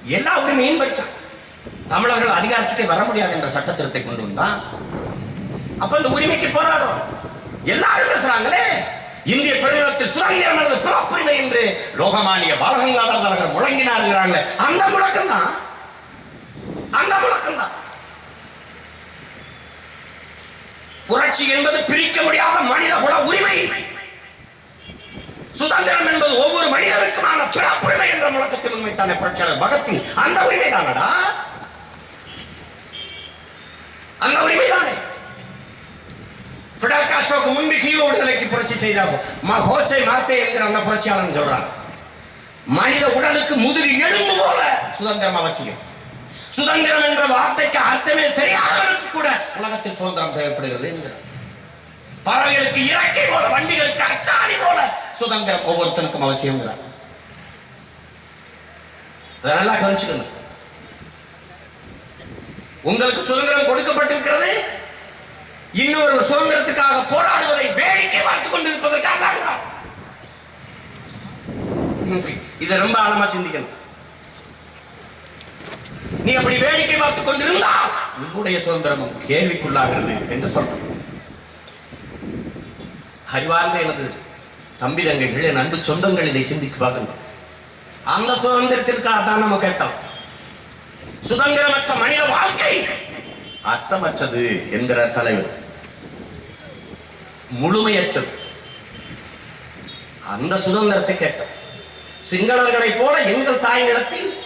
எல்லா உரிமையும் பறிச்சான் தமிழர்கள் அதிகாரத்துக்கு வர முடியாது என்ற சட்ட கொண்டு வந்தான் அப்ப இந்த உரிமைக்கு போராடுறோம். எல்லாரும் பேசுறாங்களே. இந்திய பெருநிலத்தில் சுதந்திரம் அல்லது பிறப்புரிமை என்று லோகமானிய பாலகங்காதர தலைவர் முழங்கினார் அந்த முழக்கம் தான் அந்த முழக்கம் தான் புரட்சி என்பது பிரிக்க முடியாத மனித குல உரிமை. சுதந்திரம் என்பது ஒவ்வொரு மனிதனுக்குமான பிறப்புரிமை என்ற முழக்கத்தின் உண்மைத்தானே புரட்சியாளர் பகத்சிங்? அந்த உரிமை தானடா அந்த உரிமை தானே பிடல் காஸ்ட்ரோக்கு முன்பு கீழ விடுதலைக்கு புரட்சி செய்தார். ம- ஹோசே மாத்தே என்கிற அந்த புரட்சியாளன் சொல்றான். மனித உடலுக்கு முதுகு எலும்பு போல சுதந்திரம் அவசியம். சுதந்திரம் என்ற வார்த்தைக்கு அர்த்தமே தெரியாதவனுக்கு கூட உலகத்தில் சுதந்திரம் தேவைப்படுகிறது என்கிறார். பறவைகளுக்கு இறக்கை போல வண்டிகளுக்கு அச்சாணி போல சுதந்திரம் ஒவ்வொருத்தனுக்கும் அவசியம் அதை நல்லா கவனிச்சுக்கணும் உங்களுக்கு சுதந்திரம் கொடுக்கப்பட்டிருக்கிறது. இன்னொரு சுதந்திரத்துக்காக போராடுவதை வேடிக்கை பார்த்துக் கொண்டிருப்பதற்காக இதை ரொம்ப ஆழமா சிந்திக்கணும். நீ அப்படி வேடிக்கை பார்த்துக் கொண்டிருந்தா உன்னுடைய சுதந்திரமும் கேள்விக்குள்ளாகிறது என்று சொல்றேன் அறிவார்ந்த எனது தம்பி தங்கைகள் என் அன்பு சொந்தங்கள் இதை சிந்தித்து பார்க்கணும் அந்த சுதந்திரத்திற்காக தான் நம்ம கேட்டோம். சுதந்திரமற்ற மனித வாழ்க்கை அர்த்தமற்றது என்கிற தலைவர். முழுமையற்றது. அந்த சுதந்திரத்தை கேட்டோம். சிங்களர்களைப் போல எங்கள் தாய் நிலத்தில்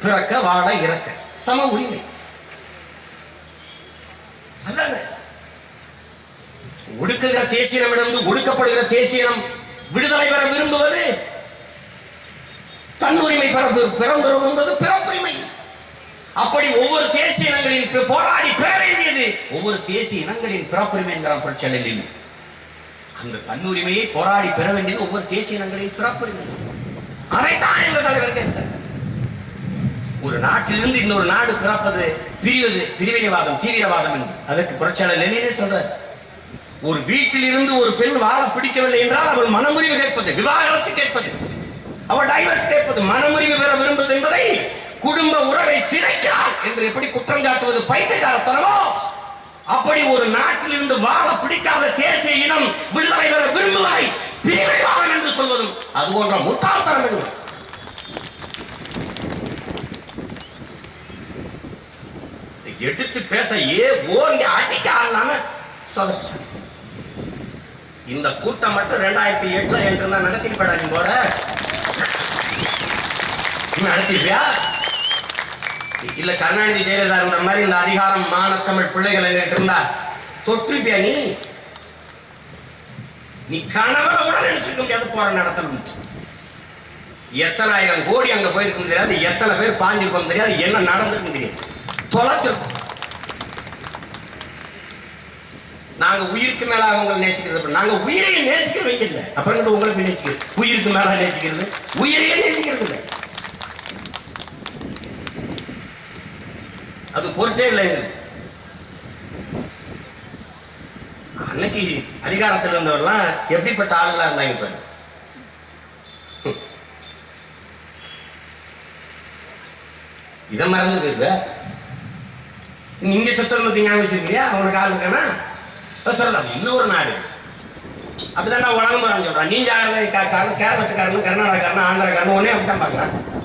பிறக்க வாழ இறக்க சம உரிமை. அதான? ஒடுக்குகிற தேசியனமிடந்து ஒடுக்கப்படுகிற தேசியனம் விடுதலை பெற விரும்புவது தன்னுரிமை பெற பெறும் என்பது பிறப்புரிமை. அப்படி ஒவ்வொரு தேசிய இனங்களின் போராடி பெற வேண்டியது ஒவ்வொரு தேசிய இனங்களின் பிறப்புரிமை என்கிறான் பிரச்சனையில் அந்த தன்னுரிமையை போராடி பெற வேண்டியது ஒவ்வொரு தேசிய இனங்களின் பிறப்புரிமை. அதைத்தான் எங்கள் தலைவர் கேட்டார். ஒரு நாட்டிலிருந்து இன்னொரு நாடு பிறப்பது பிரிவது பிரிவினைவாதம் தீவிரவாதம் என்று. அதற்கு புரட்சியாளர் லெனினே சொல்றார். ஒரு வீட்டில் இருந்து ஒரு பெண் வாழ பிடிக்கவில்லை என்றால் அவள் மனமுறிவு கேட்பது விவாகரத்து கேட்பது. அவள் டைவர்ஸ் கேட்பது மனமுறிவு பெற விரும்புவது என்பதை குடும்ப உறவை சிறைக்கிறார் என்று எப்படி குற்றம் காட்டுவது? பைத்தியசாரத்தனமோ அப்படி ஒரு நாட்டில் இருந்து வாழ பிடிக்காத தேசிய இனம் விடுதலை பெற விரும்புவதை பிரிவினைவாதம் என்று சொல்வதும் அது போன்ற முட்டாள்தனம் என்று. எடுத்து பேச ஏ ஓங்கி அடிக்க ஆளாம சொதப்பிட்டான் இந்த கூட்டம் மட்டும் ரெண்டாயிரத்தி எட்டுல என்று நான் நடத்திருப்பேடா நீ போற. நடத்திருப்பியா? இல்ல கருணாநிதி ஜெயலலிதா இருந்த மாதிரி இந்த அதிகாரம் மானத்தமிழ் பிள்ளைகள் எங்கிட்ட இருந்தா தொற்றுப்பியா நீ? நீ கணவரை கூட நினைச்சிருக்க முடியாது போற நடத்தணும் எத்தனாயிரம் கோடி அங்க போயிருக்கும் தெரியாது எத்தனை பேர் பாஞ்சிருக்கும் தெரியாது என்ன நடந்திருக்கும் தெரியாது. தொலைச்சிருக்கும் நாங்க உயிருக்கு மேலாக உங்களை நேசிக்கிறது நாங்க உயிரையே நேசிக்கிறவங்க இல்லை அப்புறம் உங்களுக்கு நேசிக்கிறது உயிருக்கு மேல நேசிக்கிறது. உயிரையே நேசிக்கிறது இல்லை. அது பொருட்டே இல்லை அன்னைக்கு அதிகாரத்தில் இருந்தவர்லாம் எப்படிப்பட்ட ஆளுகளா இருந்தாங்க பாரு இதை மறந்து போயிருவ? நீங்க செத்தல் ஞாபகம் வச்சிருக்கியா அவனுக்கு ஆள் இருக்கானா? சொல்லலாம் இன்னொரு நாடு. அப்படிதான் நான் போறான்னு சொல்றான். நீ ஜாகிரதை கா- கா- கேரளத்துக்காரனும் கர்நாடகாரனும் ஒன்னே அப்படித்தான் பாக்குறான்.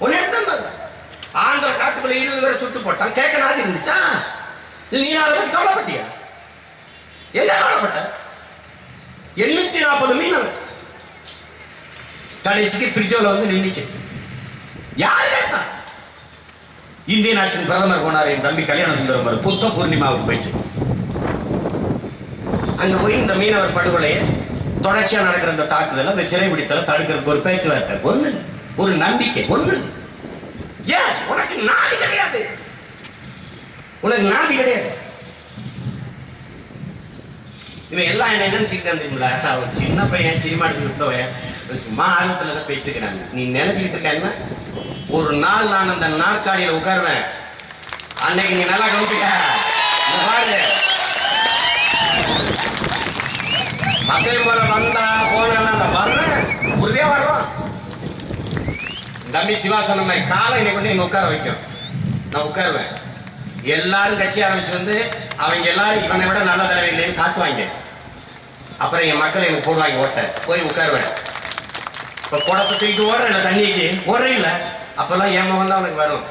ஒன்னே அப்படித்தான் பாக்குறான். ஆந்திர காட்டுக்குள்ள இருபது பேரை சுட்டு போட்டான். கேட்க நாடு இருந்துச்சா? நீ அதை பத்தி கவலைப்பட்டியா? எங்க கவலைப்பட்ட? எண்ணூத்தி நாற்பது மீனவர். கடைசிக்கு ஃப்ரிட்ஜோல வந்து நின்றுச்சு யாரு கேட்டா? இந்திய நாட்டின் பிரதமர் போனார் என் தம்பி கல்யாண சுந்தரம். புத்த பூர்ணிமாவுக்கு போயிடுச்சு அங்க போய் இந்த மீனவர் படுகொலையை தொடர்ச்சியா நடக்கிற இந்த தாக்குதல் அந்த சிறை பிடித்தல தடுக்கிறதுக்கு ஒரு பேச்சுவார்த்தை ஒண்ணு. ஒரு நம்பிக்கை ஒண்ணு. ஏன்? உனக்கு நாதி கிடையாது. உனக்கு நாதி கிடையாது. இவன் எல்லாம் என்ன நினைச்சுக்கிட்டான் தெரியுங்களா அவன் சின்ன பையன் சினிமா எடுத்து சும்மா ஆர்வத்துல தான் போயிட்டு இருக்கிறாங்க. நீ நினைச்சுக்கிட்டு இருக்க ஒரு நாள் நான் அந்த நாற்காலியில உட்காருவேன். அன்னைக்கு நீ நல்லா கவனிச்சுக்க. அதே போல வந்தா போனா வர்றேன். உறுதியா வர்றோம். தம்பி சிவா சொன்ன மாதிரி காலை இன்னைக்கு கொண்டு இங்க உட்கார வைக்கும். நான் உட்காருவேன். எல்லாரும் கட்சி ஆரம்பிச்சு வந்து அவங்க எல்லாரும் இவனை விட நல்ல தலைவர் இல்லைன்னு காட்டுவாங்க. அப்புறம் என் மக்கள் எனக்கு போடுவாங்க ஓட்ட. போய் உட்காருவேன். இப்ப குடத்தை தூக்கிட்டு ஓடுற இல்லை தண்ணிக்கு? ஓடுற இல்லை. அப்பெல்லாம் என் முகம் தான் அவனுக்கு வரும்.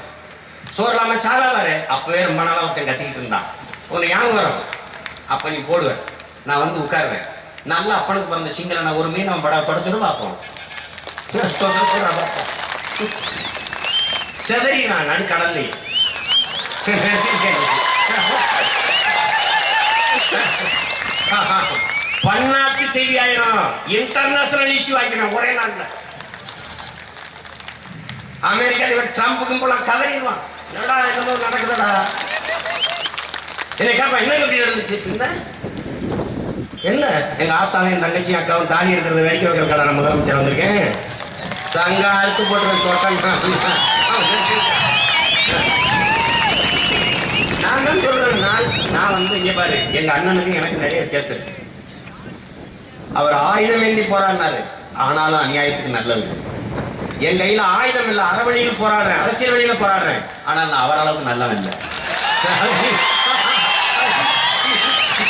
சோறு இல்லாம சாதா வரு அப்பவே ரொம்ப நாளாக ஒருத்தன் கத்திக்கிட்டு இருந்தான். உனக்கு ஞாபகம் வரும். அப்ப நீ போடுவேன். நான் வந்து உட்காருவேன். நல்லா அப்பனுக்கு பிறந்த சிங்கள ஒரு மீன் அவன் படம் தொடச்சதும் பார்ப்போம். செதறி நான் நடுக்கடல்லையே பன்னாட்டு செய்தி ஆயிரும் இன்டர்நேஷனல் இஷ்யூ ஆகிடும் ஒரே நாள்ல. அமெரிக்கா இவர் ட்ரம்ப்புக்கும் போல கதறிடுவான். என்னடா என்னமோ நடக்குதுடா. என்ன கேட்பான் என்ன இப்படி நடந்துச்சு? பின்ன என்ன எங்க ஆத்தாவும் என் தங்கச்சி அக்காவும் தாலி இருக்கிறத வேடிக்கை வைக்கிற கடை நான் முதலமைச்சர் வந்திருக்கேன். சங்க அறுத்து போட்டு தோட்டம். நான் தான் சொல்றேன் நான் நான் வந்து இங்க பாரு எங்க அண்ணனுக்கு எனக்கு நிறைய வித்தியாசம் இருக்கு. அவர் ஆயுதம் ஏந்தி போராடினாரு. ஆனாலும் அநியாயத்துக்கு நல்லது என் கையில ஆயுதம் இல்ல அறவழியில் போராடுறேன் அரசியல் வழியில போராடுறேன். ஆனால் நான் அவரளவுக்கு நல்லவன் இல்லை. *laughs*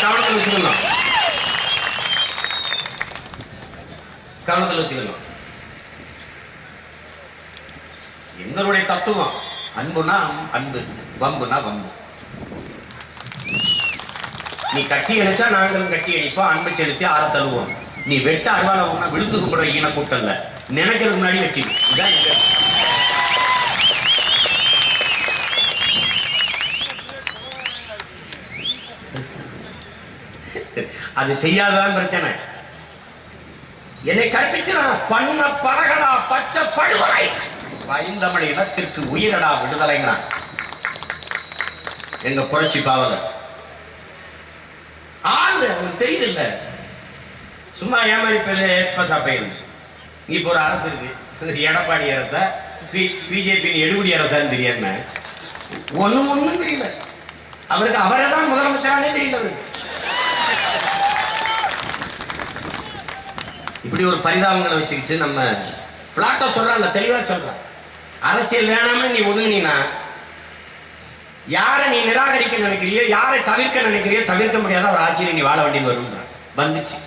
கவனத்தில் வச்சுக்கணும். கவனத்தில் வச்சுக்கணும். எங்களுடைய தத்துவம் அன்புனா அன்பு வம்புனா வம்பு. நீ கட்டி அணைச்சா நாங்களும் கட்டி அடிப்போம் அன்பு செலுத்தி ஆற தழுவோம். நீ வெட்ட அருவால போனா விழுந்து கும்பிடுற ஈன கூட்டல்ல. நினைக்கிறதுக்கு முன்னாடி வெட்டி இதான் எங்க அது செய்யாதான் பிரச்சனை. என்னை கற்பிச்சா பண்ண பழகடா பச்சை படுகொலை. பைந்தமிழ் இனத்திற்கு உயிரடா விடுதலைங்கிறான். எங்க புரட்சி பாவல ஆளு அவனுக்கு தெரியுது இல்ல சும்மா ஏமாறி பேரு பசா பையன் இப்போ ஒரு அரசு இருக்கு. எடப்பாடி அரச பிஜேபி எடுபடி அரசான்னு தெரியாம ஒண்ணும் ஒண்ணும் தெரியல. அவருக்கு அவரை தான் முதலமைச்சரானே தெரியல அவருக்கு. இப்படி ஒரு பரிதாபங்களை வச்சுக்கிட்டு நம்ம பிளாட்டா சொல்றாங்க தெளிவாக சொல்றான் அரசியல் வேணாமல் நீ ஒதுங்கினா யாரை நீ நிராகரிக்க நினைக்கிறியோ யாரை தவிர்க்க நினைக்கிறியோ தவிர்க்க முடியாத ஒரு ஆட்சியில் நீ வாழ வேண்டியது வரும்ன்றான். வந்துச்சு.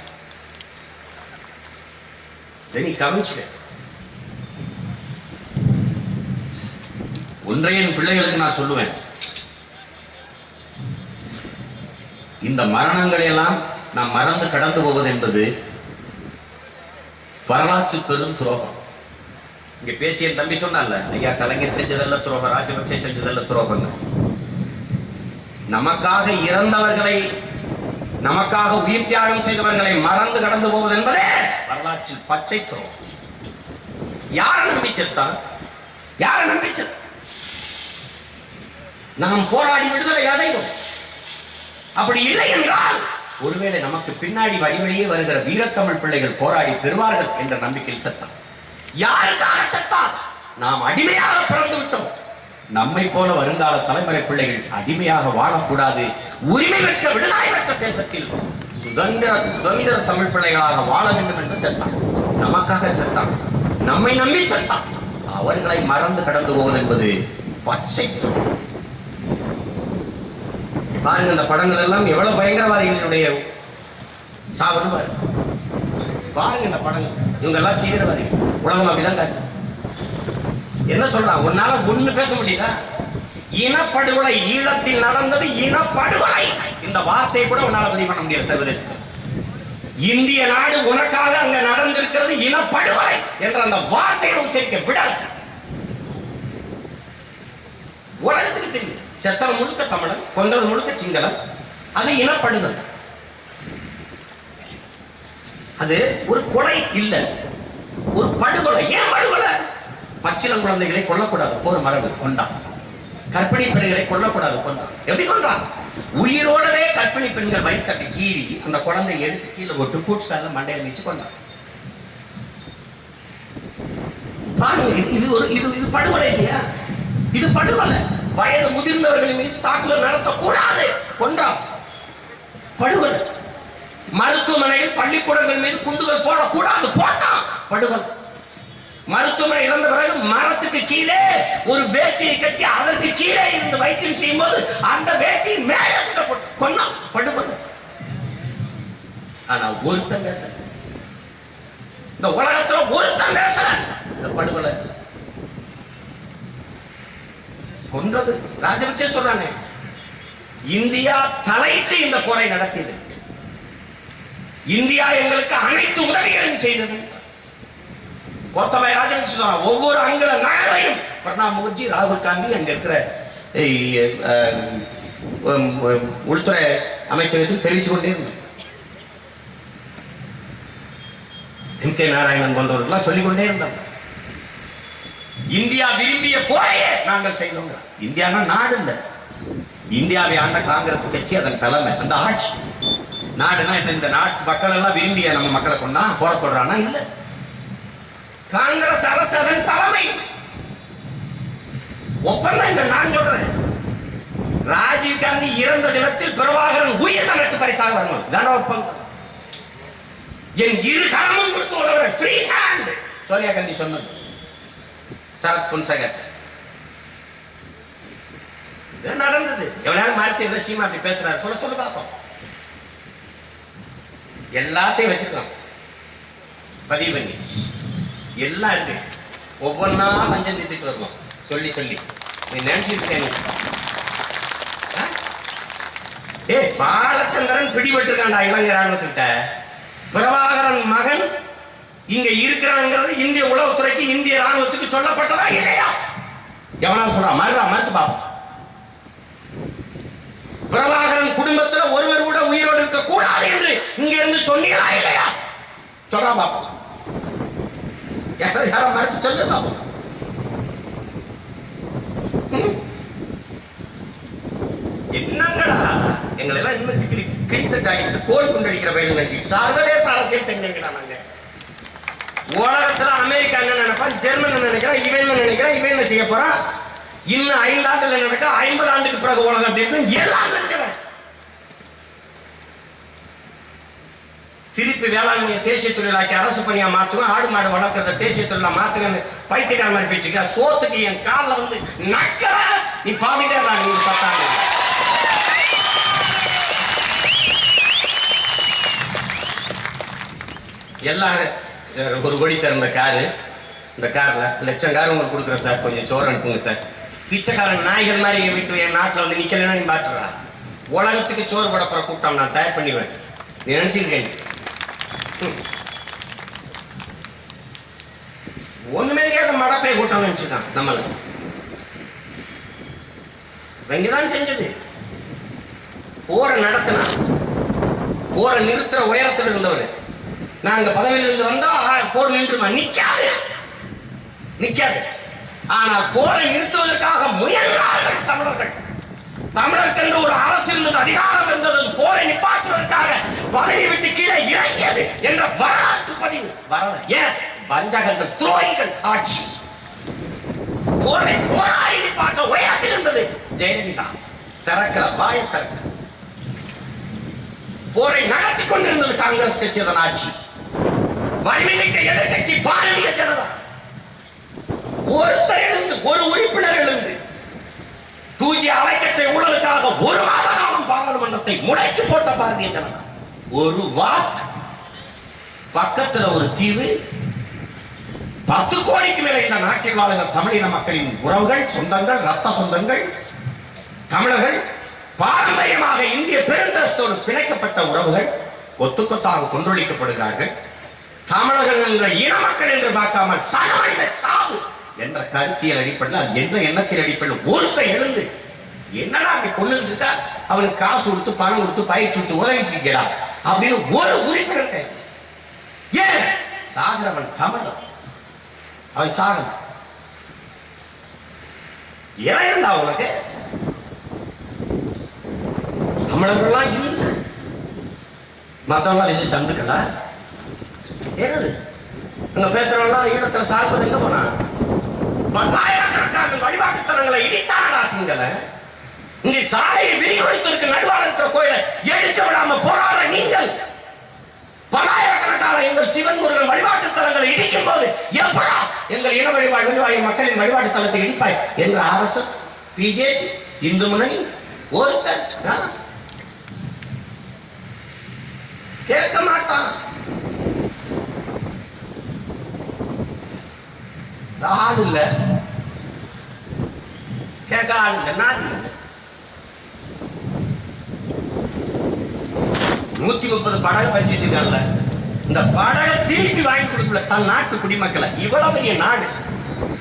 இதை நீ கவனிச்சுக்க. ஒன்றை பிள்ளைகளுக்கு நான் சொல்லுவேன். இந்த மரணங்களை எல்லாம் நாம் மறந்து கடந்து போவது என்பது வரலாற்று பெரும் துரோகம். இங்க பேசிய என் தம்பி சொன்னால ஐயா கலைஞர் செஞ்சதல்ல துரோகம் ராஜபக்சே செஞ்சதல்ல துரோகம் நமக்காக இறந்தவர்களை நமக்காக உயிர் தியாகம் செய்தவர்களை மறந்து கடந்து போவது என்பதே வரலாற்றில் பச்சை துரோகம். யார் நம்பி செத்தான்? யார் நம்பி செத்தான் நாம் போராடி விடுதலை அடைவோம். அப்படி இல்லை என்றால் ஒருவேளை நமக்கு பின்னாடி வழிவழியே வருகிற வீரத்தமிழ் பிள்ளைகள் போராடி பெறுவார்கள் என்ற நம்பிக்கையில் செத்தான். யாருக்காக செத்தான்? நாம் அடிமையாக பிறந்து விட்டோம். நம்மை போல வருங்கால தலைமுறை பிள்ளைகள் அடிமையாக வாழக்கூடாது. உரிமை பெற்ற விடுதலை பெற்ற தேசத்தில் சுதந்திர சுதந்திர தமிழ் பிள்ளைகளாக வாழ வேண்டும் என்று செத்தான். நமக்காக செத்தான். நம்மை நம்பி செத்தான். அவர்களை மறந்து கடந்து போவது என்பது பச்சை துரோகம். பாருங்க இந்த படங்கள் எல்லாம் எவ்வளவு பயங்கரவாதிகளுடைய சாவுன்னு பாருங்க பாருங்க இந்த படங்கள். இவங்க எல்லாம் தீவிரவாதிகள் உலகம் அப்படிதான் காட்டு என்ன சொல்றான்? உன்னால ஒண்ணு பேச முடியுதா? இனப்படுகொலை ஈழத்தில் நடந்தது இனப்படுகொலை. இந்த வார்த்தையை கூட உன்னால பதிவு பண்ண முடியாது சர்வதேசத்தில். இந்திய நாடு உனக்காக அங்க நடந்திருக்கிறது இனப்படுகொலை என்ற அந்த வார்த்தையை உச்சரிக்க விடல. உலகத்துக்கு தெரியும். செத்தவன் முழுக்க தமிழன் கொன்றது முழுக்க சிங்களம் அது இனப்படுகொலை அது ஒரு கொலை இல்ல. ஒரு படுகொலை. ஏன் படுகொலை? பச்சிலம் குழந்தைகளை கொல்லக்கூடாது. போர் மரபு கொண்டான் கற்பிணி பெண்களை கொல்லக்கூடாது. கொண்டான் எப்படி கொண்டான் உயிரோடவே கற்பிணி பெண்கள் வயிற்றப்பி கீறி அந்த குழந்தையை எடுத்து கீழே போட்டு கால மண்டையில் வச்சு கொண்டான் பாருங்க இது ஒரு இது இது படுகொலை இல்லையா? இது படுகொலை. வயது முதிர்ந்தவர்கள் மீது தாக்குதல் நடத்தக்கூடாது. கொன்றான் படுகொலை. மருத்துவமனையில் பள்ளிக்கூடங்கள் மீது குண்டுகள் போடக்கூடாது. போட்டான் படுகொலை. மருத்துவமனை இழந்த பிறகு மரத்துக்கு கீழே ஒரு வேட்டியை கட்டி அதற்கு கீழே இருந்து வைத்தியம் செய்யும் போது அந்த வேட்டியின் மேலே போட்டு படுகொலை. ஆனா ஒருத்தன் பேசல. இந்த உலகத்துல ஒருத்தன் பேசல. இந்த படுகொலை. கொன்றது. ராஜபக்சே சொல்றாங்க இந்தியா தலையிட்டு இந்த போரை நடத்தியது. இந்தியா எங்களுக்கு அனைத்து உதவிகளும் செய்தது. கோத்தபாய ராஜபக்சே சொன்னார் ஒவ்வொரு அங்குல நகரையும் பிரணாப் முகர்ஜி ராகுல் காந்தி அங்க இருக்கிற உள்துறை அமைச்சகத்தில் தெரிவிச்சு கொண்டே இருந்தோம் எம் கே நாராயணன் போன்றவர்கள்லாம் சொல்லிக்கொண்டே இருந்தோம் இருந்தாங்க இந்தியா விரும்பிய போரையே நாங்கள் செய்தோங்க இந்தியானா நாடு இல்ல. இந்தியாவை ஆண்ட காங்கிரஸ் கட்சி அதன் தலைமை அந்த ஆட்சி. நாடுனா என்ன இந்த நாட்டு மக்கள் எல்லாம் விரும்பிய நம்ம மக்களை கொண்டா போற சொல்றானா இல்ல. காங்கிரஸ் அரசு அதன் தலைமை. ஒப்பந்தம் இந்த நான் சொல்றேன். ராஜீவ் காந்தி இறந்த தினத்தில் பிரபாகரன் உயிர் தனக்கு பரிசாக வரணும் இதான ஒப்பந்தம்? என் இரு கரமும் கொடுத்து உதவுற ஃப்ரீ ஹேண்ட் சோனியா காந்தி சொன்னது. சரத் பொன்சகர் இது நடந்தது. எவ்வளவு மாற்றி சீமா அப்படி பேசுறாரு? சொல்ல சொல்ல பார்ப்போம். எல்லாத்தையும் வச்சிருக்கோம். பதிவு பண்ணி. எல்லாம் இருக்கு ஒவ்வொன்றா மஞ்சள் நிறுத்திட்டு வருவோம். சொல்லி சொல்லி. நீ நினைச்சிட்டு இருக்க நீ? ஆ? பாலச்சந்திரன் இளைஞர் ராணுவத்துக்கிட்ட. பிரபாகரன் மகன் இங்க இருக்கிறாங்கிறது இந்திய உளவுத்துறைக்கு இந்திய ராணுவத்துக்கு சொல்லப்பட்டதா இல்லையா? எவனா சொல்றா? மறுடா மறுத்து பாப்போம் பிரபாகரன் குடும்பத்துல ஒருவர் கூட உயிரோடு இருக்க கூடாது என்று இங்க இருந்து சொன்னீங்களா இல்லையா? சொல்றா பாப்போம் யாரும் யாரும் மறுத்து சொல்லு பாப்போம் என்னங்கடா? எங்களை எல்லாம் இன்னும் கிழித்து கிழித்தட்டாக்கிட்டு கோல் கொண்டடிக்கிற பயிர் நினைச்சு. சர்வதேச அரசியல் தெரிஞ்சவங்கடா நாங்க? உலகத்துல அமெரிக்கா என்ன நினைப்பான் ஜெர்மன் நினைக்கிறான் இவன் என்ன நினைக்கிறான் இவன் என்ன செய்ய போறான் இன்னும் ஐந்து ஆண்டுல நடக்க ஐம்பது ஆண்டுக்கு பிறகு உலகம் அப்படி இருக்கும்? எல்லாம் தெரிஞ்சவன் திருப்பி வேளாண்மையை தேசிய தொழிலாக்கி அரசு பணியா மாத்துவேன். ஆடு மாடு வளர்க்கறத தேசிய தொழிலா மாத்துவேன்னு பைத்தியக்கார மாதிரி பேச்சுக்க. சோத்துக்கு என் காலில் வந்து நக்கல நீ பாதிட்டே இருந்தா நீங்க பார்த்தாங்க எல்லாம் சார் ஒரு கோடி சார் இந்த காரு. இந்த காரில் லட்சம் கார் உங்களுக்கு கொடுக்குறேன் சார். கொஞ்சம் சோறு அனுப்புங்க சார். பிச்சைக்காரன் நாய்கள் மாதிரி என் வீட்டு என் நாட்டில் வந்து நிற்கலன்னா நீ பார்த்துடா உலகத்துக்கு சோறு போட கூட்டம் நான் தயார் பண்ணிடுவேன். நீ நினச்சிருக்கேன். ஒன்றுமே தெரியாத மடப்பை கூட்டம் நினச்சிட்டான் நம்மளை. இவங்க தான் செஞ்சது. போரை நடத்தினா போரை நிறுத்துற உயரத்தில் இருந்தவர். நாங்க பதவியிலிருந்து இருந்து போர் நின்றுமா? நிற்காது நிற்காது ஆனால் போரை நிறுத்துவதற்காக முயன்றார்கள் தமிழர்கள். தமிழர்க்கென்று ஒரு அரசு இருந்தது அதிகாரம் இருந்தது போரை நிப்பாற்றுவதற்காக பதவி விட்டு கீழே இறங்கியது என்ற வரலாற்று பதிவு. வரல. ஏன்? வஞ்சகர்கள் துரோகிகள் ஆட்சி. போரை போராடி நிப்பாற்ற உயரத்தில் இருந்தது ஜெயலலிதா. திறக்கிற வாய திறக்கல போரை நடத்தி கொண்டிருந்தது காங்கிரஸ் கட்சி அதன் ஆட்சி. வன்மைமிக்க எதிர்கட்சி பாரதிய ஜனதா. ஒருத்தர் எழுந்து ஒரு உறுப்பினர் எழுந்து தூஜி அலைக்கற்றை ஊழலுக்காக ஒரு மாத காலம் பாராளுமன்றத்தை முடக்கி போட்ட பாரதிய ஜனதா. ஒரு வாட் பக்கத்துல ஒரு தீவு பத்து கோடிக்கு மேல இந்த நாட்டில் வாழ்கிற தமிழின மக்களின் உறவுகள் சொந்தங்கள் ரத்த சொந்தங்கள் தமிழர்கள் பாரம்பரியமாக இந்திய பெருந்தரசத்தோடு பிணைக்கப்பட்ட உறவுகள் கொத்து கொத்தாக கொன்றொழிக்கப்படுகிறார்கள். தமிழர்கள் என்ற இன மக்கள் என்று பார்க்காமல் சக சாவு என்ற கருத்தியல் அடிப்படையில் அது என்ற எண்ணத்தின் அடிப்படையில் ஒருத்தன் எழுந்து என்னடா அப்படி கொண்டு இருக்கா? அவனுக்கு காசு கொடுத்து பணம் கொடுத்து பயிற்சி கொடுத்து உதவிட்டு இருக்கா அப்படின்னு ஒரு உறுப்பினர் ஏன்? சாகிறவன் தமிழன். அவன் சாகல ஏன் இருந்தா உனக்கு? தமிழர்கள்லாம் இந்துக்கள் மற்றவங்க ரிஷி சந்துக்களா என்னது? அங்க பேசுறவங்களாம் ஈழத்துல சார்பது எங்க போனா பல்லாயிரக்கணக்கான வழிபாட்டுத்தலங்களை இடித்தாரா சிங்களை? இங்க சாலையை விரிவெடுத்திருக்க நடுவாக இருக்கிற கோயிலை எடுக்க விடாம போராட நீங்கள். பல்லாயிரக்கணக்கான எங்கள் சிவன் முருகன் வழிபாட்டு தலங்களை இடிக்கும் போது எப்படா எங்கள் இன வழிபாடு வழிவாய மக்களின் வழிபாட்டு தலத்தை இடிப்பாய் என்ற ஆர்எஸ்எஸ் பிஜேபி இந்து முன்னணி ஒருத்தர் கேட்க மாட்டான். ஆள் இல்லை. கேட்க ஆள் இல்லை. நாதி இல்லை. நூத்தி முப்பது படகு பறிச்சு வச்சிருக்காங்கல்ல இந்த படகை திருப்பி வாங்கி கொடுக்கல. தன் நாட்டு குடிமக்களை. இவ்வளவு பெரிய நாடு.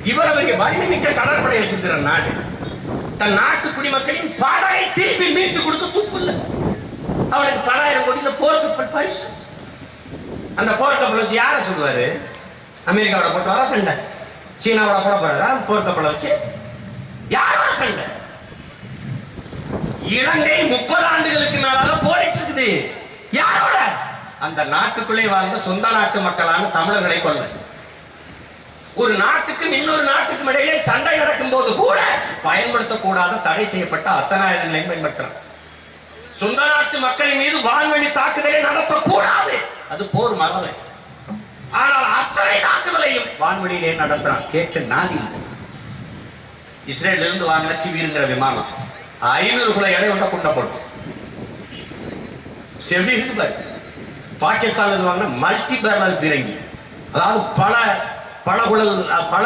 இவ்வளவு பெரிய வலிமை மிக்க கடற்படை வச்சிருக்கிற நாடு. தன் நாட்டு குடிமக்களின் படகை திருப்பி மீட்டு கொடுக்க துப்பு இல்லை. அவனுக்கு பலாயிரம் கோடியில போர்க்கப்பல் பரிசு. அந்த போர்க்கப்பல் வச்சு யாரை சொல்லுவாரு அமெரிக்காவோட போட்டு வர சண்டை. சீனாவோட கூட போறாரா போர்க்கப்பலை வச்சு யாரோட சண்டை? இலங்கை முப்பது ஆண்டுகளுக்கு மேலால போரிட்டு இருக்குது. யாரோட? அந்த நாட்டுக்குள்ளே வாழ்ந்த சொந்த நாட்டு மக்களான தமிழர்களை கொள்ள ஒரு நாட்டுக்கும் இன்னொரு நாட்டுக்கும் இடையிலே சண்டை நடக்கும் போது கூட பயன்படுத்தக்கூடாத தடை செய்யப்பட்ட அத்தனை ஆயுதங்களையும் பயன்படுத்துறான் சொந்த நாட்டு மக்களின் மீது வான்வெளி தாக்குதலை நடத்தக்கூடாது. அது போர் மரபு. ஆனால் அத்தனை தாக்குதலையும் வான்வெளியிலே நடத்துறான் கேட்க நாதி இஸ்ரேல இஸ்ரேல்ல இருந்து வாங்கின கிவிருங்கிற விமானம் ஐநூறு குல எடை கொண்ட குண்டை போடும் பாரு. பாகிஸ்தான்ல இருந்து வாங்கின மல்டி பேரல் பீரங்கி. அதாவது பல பல குழல் பல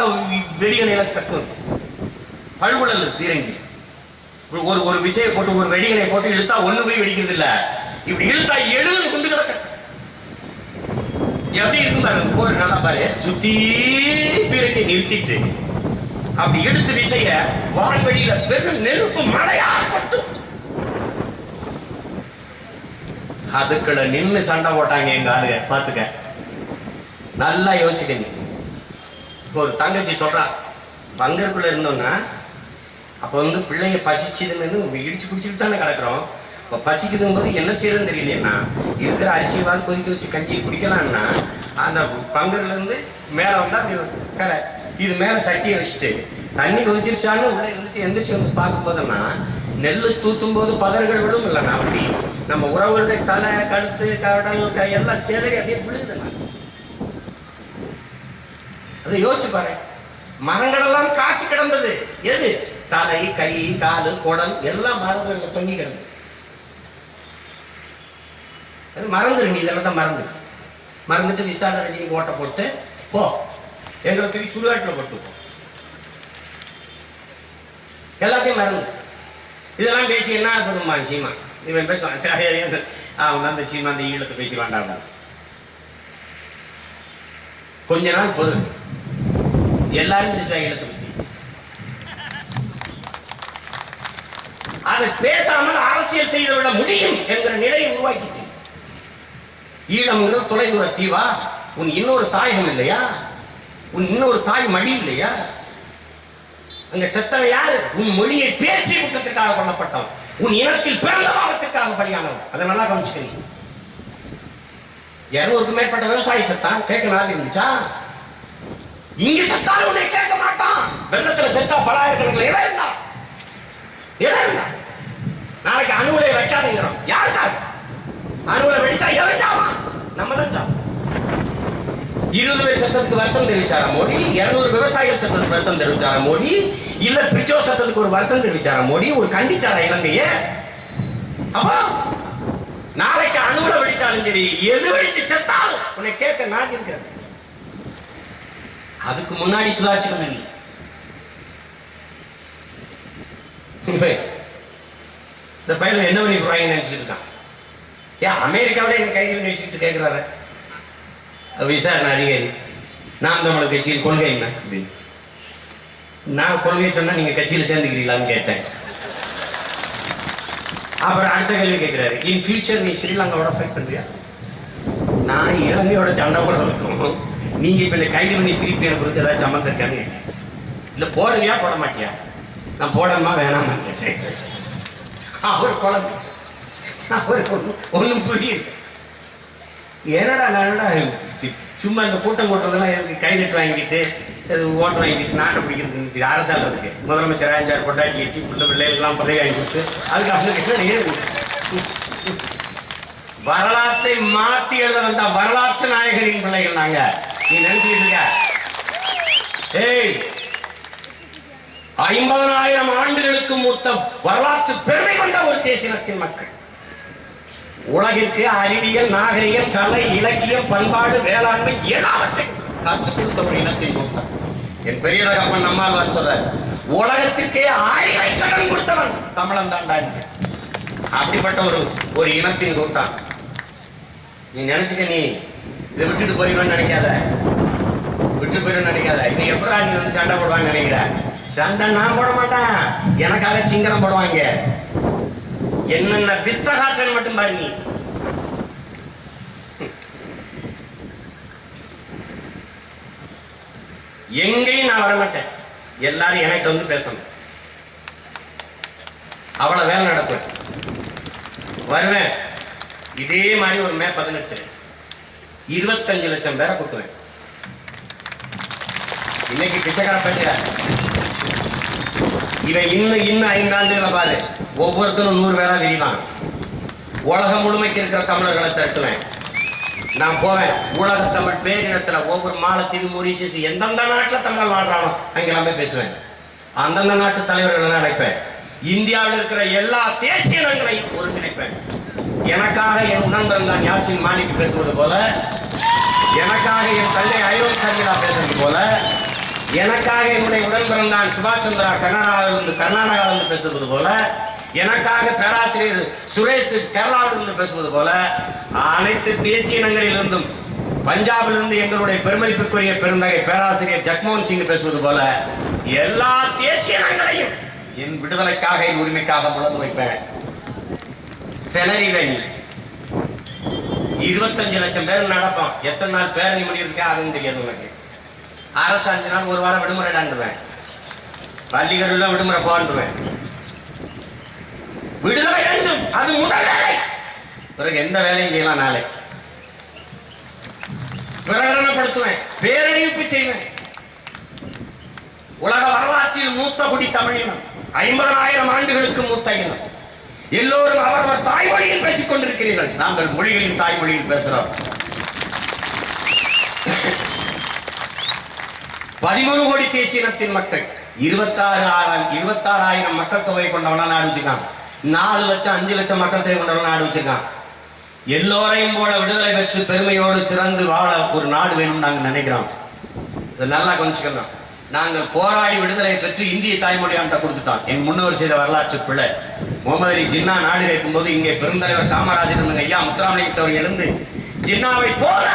வெடிகளை கக்கும் பல்குழல் பீரங்கி. ஒரு- ஒரு ஒரு விஷயம் போட்டு ஒரு வெடிகளை போட்டு இழுத்தா ஒண்ணு போய் வெடிக்கிறது இல்லை இப்படி இழுத்தா எழுபது குண்டு கிடக்க எப்படி இருக்கும் பாருங்க போர் நல்லா பாரு. சுத்தி பீரங்கி நிறுத்திட்டு. அப்படி எடுத்து விசைய வான்வெளியில பெரும் நெருப்பு மழையா கொட்டும். அதுக்குள்ள நின்று சண்டை போட்டாங்க எங்க ஆளுங்க. பாத்துக்க நல்லா யோசிச்சுக்கங்க ஒரு தங்கச்சி சொல்றா பங்கருக்குள்ள இருந்தோம்னா அப்ப வந்து பிள்ளைங்க பசிச்சுதுன்னு இடிச்சு பிடிச்சிட்டு தானே கிடக்குறோம். இப்போ பசிக்குதுங்க போது என்ன செய்யறதுன்னு தெரியலன்னா இருக்கிற அரிசியவாது கொதிக்க வச்சு கஞ்சியை குடிக்கலாம்னா அந்த பங்குலேருந்து மேலே வந்தால் அப்படி கரை. இது மேலே சட்டியை வச்சுட்டு தண்ணி கொதிச்சிருச்சான்னு உள்ளே இருந்துட்டு எந்திரிச்சு வந்து பார்க்கும்போதுன்னா நெல் தூத்தும் போது பதர்கள் விழும் இல்லைண்ணா. அப்படி நம்ம உறவுகளுடைய தலை கழுத்து கடல் கை எல்லாம் சேதறி அப்படியே விழுகுதுண்ணா அதை யோசிச்சு பாரு. மரங்களெல்லாம் காய்ச்சி கிடந்தது. எது? தலை கை காலு குடல் எல்லாம் மரங்களில் தொங்கி கிடந்தது. அது மறந்துரு நீ இதெல்லாம் தான் மறந்துரு மறந்துட்டு விசால ரஜினிக்கு ஓட்ட போட்டு போ. எங்களை தூக்கி சுடுகாட்டில் போட்டு போ. எல்லாத்தையும் மறந்து. இதெல்லாம் பேசி என்ன ஆகுதும்மா சீமா? இவன் பேசுவான் அவன் அந்த சீமா அந்த ஈழத்தை பேசி வேண்டாம் கொஞ்ச நாள் பொறு. எல்லாரும் பேசுவாங்க ஈழத்தை பத்தி. அதை பேசாமல் அரசியல் செய்து முடியும் என்கிற நிலையை உருவாக்கிட்டு. ஈழம்ங்கிறது தொலைதூர தீவா. உன் இன்னொரு தாயகம் இல்லையா? உன் இன்னொரு தாய் மடி இல்லையா? அங்க செத்தவன் யாரு? உன் மொழியை பேசி குற்றத்திற்காக கொல்லப்பட்டவன். உன் இனத்தில் பிறந்த பாவத்திற்காக பலியானவன். அதை நல்லா கவனிச்சுக்கிறீங்க. இருநூறுக்கு மேற்பட்ட விவசாயி செத்தான். கேட்க நாதி இருந்துச்சா இங்க செத்தாலும் உன்னை கேட்க மாட்டான். வெள்ளத்துல செத்தா பலாயிரக்கணக்கில் இடம் இருந்தான். இடம் இருந்தான். நாளைக்கு அணுகுலையை வைக்காதீங்கிறோம். யாருக்காக? அணுகுலை வெடிச்சா எவன் சாவான்? நம்ம தான் இருபது பேர் சத்தத்துக்கு வருத்தம் தெரிவிச்சாரா மோடி? இருநூறு விவசாயிகள் சத்தத்துக்கு வருத்தம் தெரிவிச்சாரா மோடி? இல்ல பிரிச்சோ சத்தத்துக்கு ஒரு வருத்தம் தெரிவிச்சாரா மோடி? ஒரு கண்டிச்சாரா இலங்கைய? அப்போ நாளைக்கு அணுகுல வெடிச்சாலும் சரி எது வெடிச்சு செத்தாலும் உன்னை கேட்க நான் இருக்கிறது. அதுக்கு முன்னாடி சுதாச்சிக்கணும் இல்லை இந்த பையன் என்ன பண்ணி போறாங்கன்னு நினைச்சுக்கிட்டு இருக்கான். ஏன் அமெரிக்காவில என்ன கைது பண்ணி வச்சுக்கிட்டு கேட்கிறாரு விசாரணை அதிகாரி நாம் தமிழர் கட்சியில் கொள்கை என்ன? அப்படின்னு நான் கொள்கை சொன்னா நீங்க கட்சியில் சேர்ந்துக்கிறீங்களான்னு கேட்டேன். அப்புறம் அடுத்த கேள்வி கேட்கிறாரு இன் ஃபியூச்சர் நீ ஸ்ரீலங்காவோட ஃபைட் பண்றியா? நான் இலங்கையோட சண்டை போடுறதுக்கும் நீங்க இப்ப என்னை கைது பண்ணி திருப்பி அனுப்புறதுக்கு ஏதாவது சம்மந்தம் இருக்கான்னு கேட்டேன். இல்ல போடுவியா போட மாட்டியா? நான் போடணுமா வேணாமான்னு கேட்டேன். அவர் குழம்பு அவருக்கு ஒன்றும் ஒன்றும் புரியல. என்னடா நான் என்னடா சும்மா இந்த கூட்டம் கூட்டுறதெல்லாம் எதுக்கு கைதட்டு வாங்கிட்டு இது ஓட்டு வாங்கிட்டு நாட்டை பிடிக்கிறதுக்கு அரசாங்கிறதுக்கு முதலமைச்சர் அஞ்சாறு கொண்டாட்டி எட்டி பிள்ளை பிள்ளைகளுக்கெல்லாம் பதவி வாங்கி கொடுத்து அதுக்கு அப்படின்னு ஏன் வரலாற்றை மாத்தி எழுத வந்த வரலாற்று நாயகரின் பிள்ளைகள் நாங்க. நீ நினைச்சுக்கிட்டு இருக்க? ஏய் ஐம்பதனாயிரம் ஆண்டுகளுக்கு மூத்த வரலாற்று பெருமை கொண்ட ஒரு தேசினத்தின் மக்கள். உலகிற்கு அறிவியல் நாகரிகம் கலை இலக்கியம் பண்பாடு வேளாண்மை எல்லாவற்றையும் கற்றுக் கொடுத்த ஒரு இனத்தின் கூட்டம். என் பெரிய தகப்பன் நம்மாழ்வார் சொல்றார் உலகத்திற்கே அறிவை கடன் கொடுத்தவன் தமிழன் தாண்டா அப்படிப்பட்ட ஒரு ஒரு இனத்தின் கூட்டம். நீ நினைச்சுக்க நீ இதை விட்டுட்டு போயிடுவேன்னு நினைக்காத. விட்டு போயிடும் நினைக்காத. இனி எப்படா நீ வந்து சண்டை போடுவான்னு நினைக்கிற? சண்டை நான் போட மாட்டேன். எனக்காக சிங்கரம் போடுவாங்க. என்னென்ன வித்த காற்றன் மட்டும் பாரு நீ. எங்கேயும் நான் வரமாட்டேன். எல்லாரும் என்கிட்ட வந்து பேசணும். அவ்வளவு வேலை நடத்துவேன். வருவேன். இதே மாதிரி ஒரு மே பதினெட்டு. இருபத்தஞ்சு லட்சம் பேரை கூட்டுவேன். இன்னைக்கு பிச்சைக்கார பட்டியா இவன் இன்னும் இன்னும் ஐந்தாண்டுகளை பாரு. ஒவ்வொருத்தரும் நூறு பேரா விரிவான். உலகம் முழுமைக்கு இருக்கிற தமிழர்களை திரட்டுவேன். நான் போவேன். உலக தமிழ் பேரினத்துல ஒவ்வொரு மாலத்தீவு மொரிசியஸ் எந்தெந்த நாட்டில் தமிழர் வாழ்றானோ அங்கெல்லாமே பேசுவேன். அந்தந்த நாட்டு தலைவர்களை அழைப்பேன் இந்தியாவில் இருக்கிற எல்லா தேசிய இனங்களையும் ஒருங்கிணைப்பேன். எனக்காக என் உடன்பிறந்தான் யாசின் மாலிக் பேசுவது போல எனக்காக என் தந்தை ஐரோப் சங்கிலா பேசுவது போல எனக்காக என்னுடைய உடன்பிறந்தான் சுபாஷ் சந்திரா கர்நாடகாவிலிருந்து கர்நாடகாவிலிருந்து பேசுவது போல எனக்காக பேராசிரியர் சுரேஷ் கேரளாவிலிருந்து பேசுவது போல அனைத்து தேசிய இனங்களிலிருந்தும் பஞ்சாபிலிருந்து எங்களுடைய பெருமதிப்பிற்குரிய பெருந்தகை பேராசிரியர் ஜக்மோகன் சிங் பேசுவது போல எல்லா தேசிய இனங்களையும் என் விடுதலைக்காக என் உரிமைக்காக முழந்து வைப்பேன். திணறிறேன் இருபத்தஞ்சு லட்சம் பேர் நடப்போம். எத்தனை நாள் பேரணி முடியிருக்கா அதுன்னு தெரியாது உனக்கு அரசு அஞ்சு நாள் ஒரு வாரம் விடுமுறை டாண்டுவேன் பள்ளிகளில் விடுமுறை போன்றுவேன். விடுதலை வேண்டும். அது முதல் வேலை. பிறகு எந்த வேலையும் செய்யலாம் நாளை. பிரகடனப்படுத்துவேன். பேரறிவிப்பு செய்வேன். உலக வரலாற்றில் மூத்த குடி தமிழினம் ஐம்பதாயிரம் ஆண்டுகளுக்கு மூத்த இனம். எல்லோரும் அவரவர் தாய்மொழியில் பேசிக் கொண்டிருக்கிறீர்கள் நாங்கள் மொழிகளின் தாய்மொழியில் பேசுகிறோம். பதிமூணு கோடி தேசிய இனத்தின் மக்கள் இருபத்தாறு ஆறாயிரம் இருபத்தாறாயிரம் மக்கள் தொகை கொண்டவனா நாடு வச்சிருக்கான் நாலு லட்சம் அஞ்சு லட்சம் மக்கள் தொகை கொண்டவனா நாடு வச்சிருக்கான் எல்லோரையும் போல விடுதலை பெற்று பெருமையோடு சிறந்து வாழ ஒரு நாடு வேணும்னு நாங்கள் நினைக்கிறோம். இதை நல்லா கொஞ்சிக்கணும் நாங்கள் போராடி விடுதலை பெற்று இந்திய தாய்மொழியாண்ட கொடுத்துட்டோம். எங்க முன்னோர் செய்த வரலாற்று பிள்ளை முகமது அலி ஜின்னா நாடு போது இங்கே பெருந்தலைவர் காமராஜர் ஐயா முத்துராமலிங்கத்தவர் எழுந்து ஜின்னாவை போல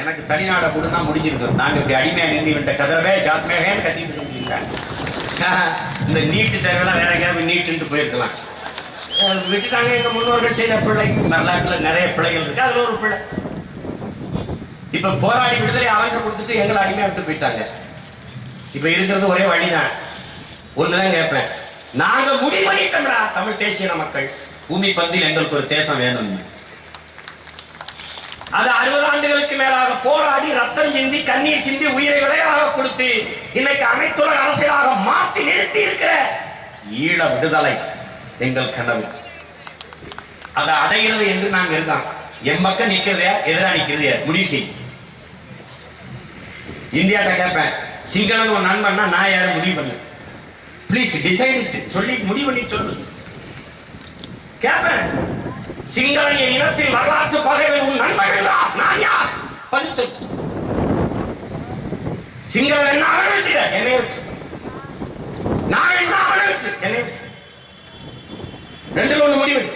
எனக்கு தனிநாட கொடுன்னா முடிஞ்சிருக்கும். நாங்க இப்படி அடிமையா நின்று விட்ட கதறவே ஜாத்மேகன்னு கத்திட்டு இருந்தீங்க *laughs* இந்த நீட்டு தேவையெல்லாம் வேற எங்கேயாவது நீட்டுன்ட்டு போயிருக்கலாம். விட்டுட்டாங்க எங்க முன்னோர்கள் செய்த பிள்ளை வரலாற்றுல நிறைய பிள்ளைகள் இருக்கு. அதுல ஒரு பிள்ளை இப்ப போராடி விடுதலை அவங்க கொடுத்துட்டு எங்களை அடிமையா விட்டு போயிட்டாங்க. இப்ப இருக்கிறது ஒரே வழிதான். ஒண்ணுதான் கேட்பேன். நாங்க முடிவு பண்ணிட்டோம்டா தமிழ் தேசிய மக்கள். பூமி பந்தில் எங்களுக்கு ஒரு தேசம் வேணும்னு. அது அறுபது ஆண்டுகளுக்கு மேலாக போராடி ரத்தம் சிந்தி கண்ணீர் சிந்தி உயிரை விலையாக கொடுத்து இன்னைக்கு அனைத்துலக அரசியலாக மாற்றி நிறுத்தி இருக்கிற ஈழ விடுதலை எங்கள் கனவு. அதை அடைகிறது என்று நாங்க இருக்கோம் என் பக்கம் நிக்கிறதே எதிரா நிக்கிறது முடிவு செய். இந்தியாட்ட கேட்பேன். சிங்களன் உன் நண்பன்னா நான் யாரும் முடிவு பண்ணு. ப்ளீஸ் டிசைட் சொல்லி முடிவு பண்ணி சொல்லு. கேட்பேன். சிங்களன் என் இனத்தில் வரலாற்று பகைவன் நான் யார் பதில் என்ன அவனை வச்சுக்க என்னை வச்சு நான் என்ன அவனை வச்சு என்னை வச்சு ரெண்டுல ஒண்ணு முடிவெடு.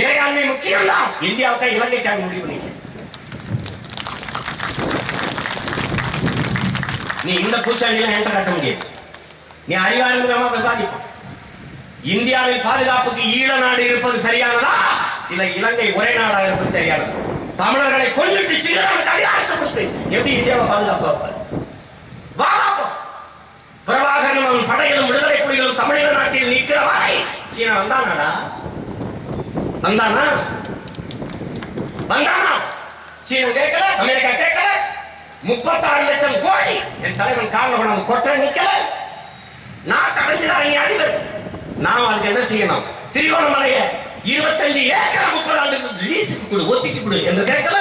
இறையாண்மை முக்கியம் தான் இந்தியாவுக்கு இலங்கைக்காக முடிவு பண்ணிக்க நீ இந்த பூச்சாண்டியில என்கிட்ட கட்ட முடியாது. நீ அறிவார்ந்த விவாதிப்போம். இந்தியாவில் பாதுகாப்புக்கு ஈழ நாடு இருப்பது சரியானதா? இல்லை இலங்கை ஒரே நாடாக இருப்பது சரியானது. தமிழர்களை கொல்லிட்டு சிங்களவனுக்கு அதிகாரத்தை கொடுத்து எப்படி இந்தியாவை பாதுகாப்பு பிரபாகரனும் படைகளும் விடுதலை புலிகளும் தமிழக நாட்டில் நிற்கிற வரை சீனா வந்தானாடா? வந்தானா? வந்தானா? சீனா கேட்கல அமெரிக்கா கேட்கல. முப்பத்தாறு லட்சம் கோடி என் தலைவன் காரணம் கொண்டாந்து கொட்ட நிக்கல. நான் தடைஞ்சுதான் அதிபர். நாம் அதுக்கு என்ன செய்யணும்? திருவோணமலையை இருபத்தஞ்சு ஏக்கர் முப்பது ஆண்டுக்கு லீஸுக்கு கொடு ஒத்திக்கு கொடு என்று கேட்கல.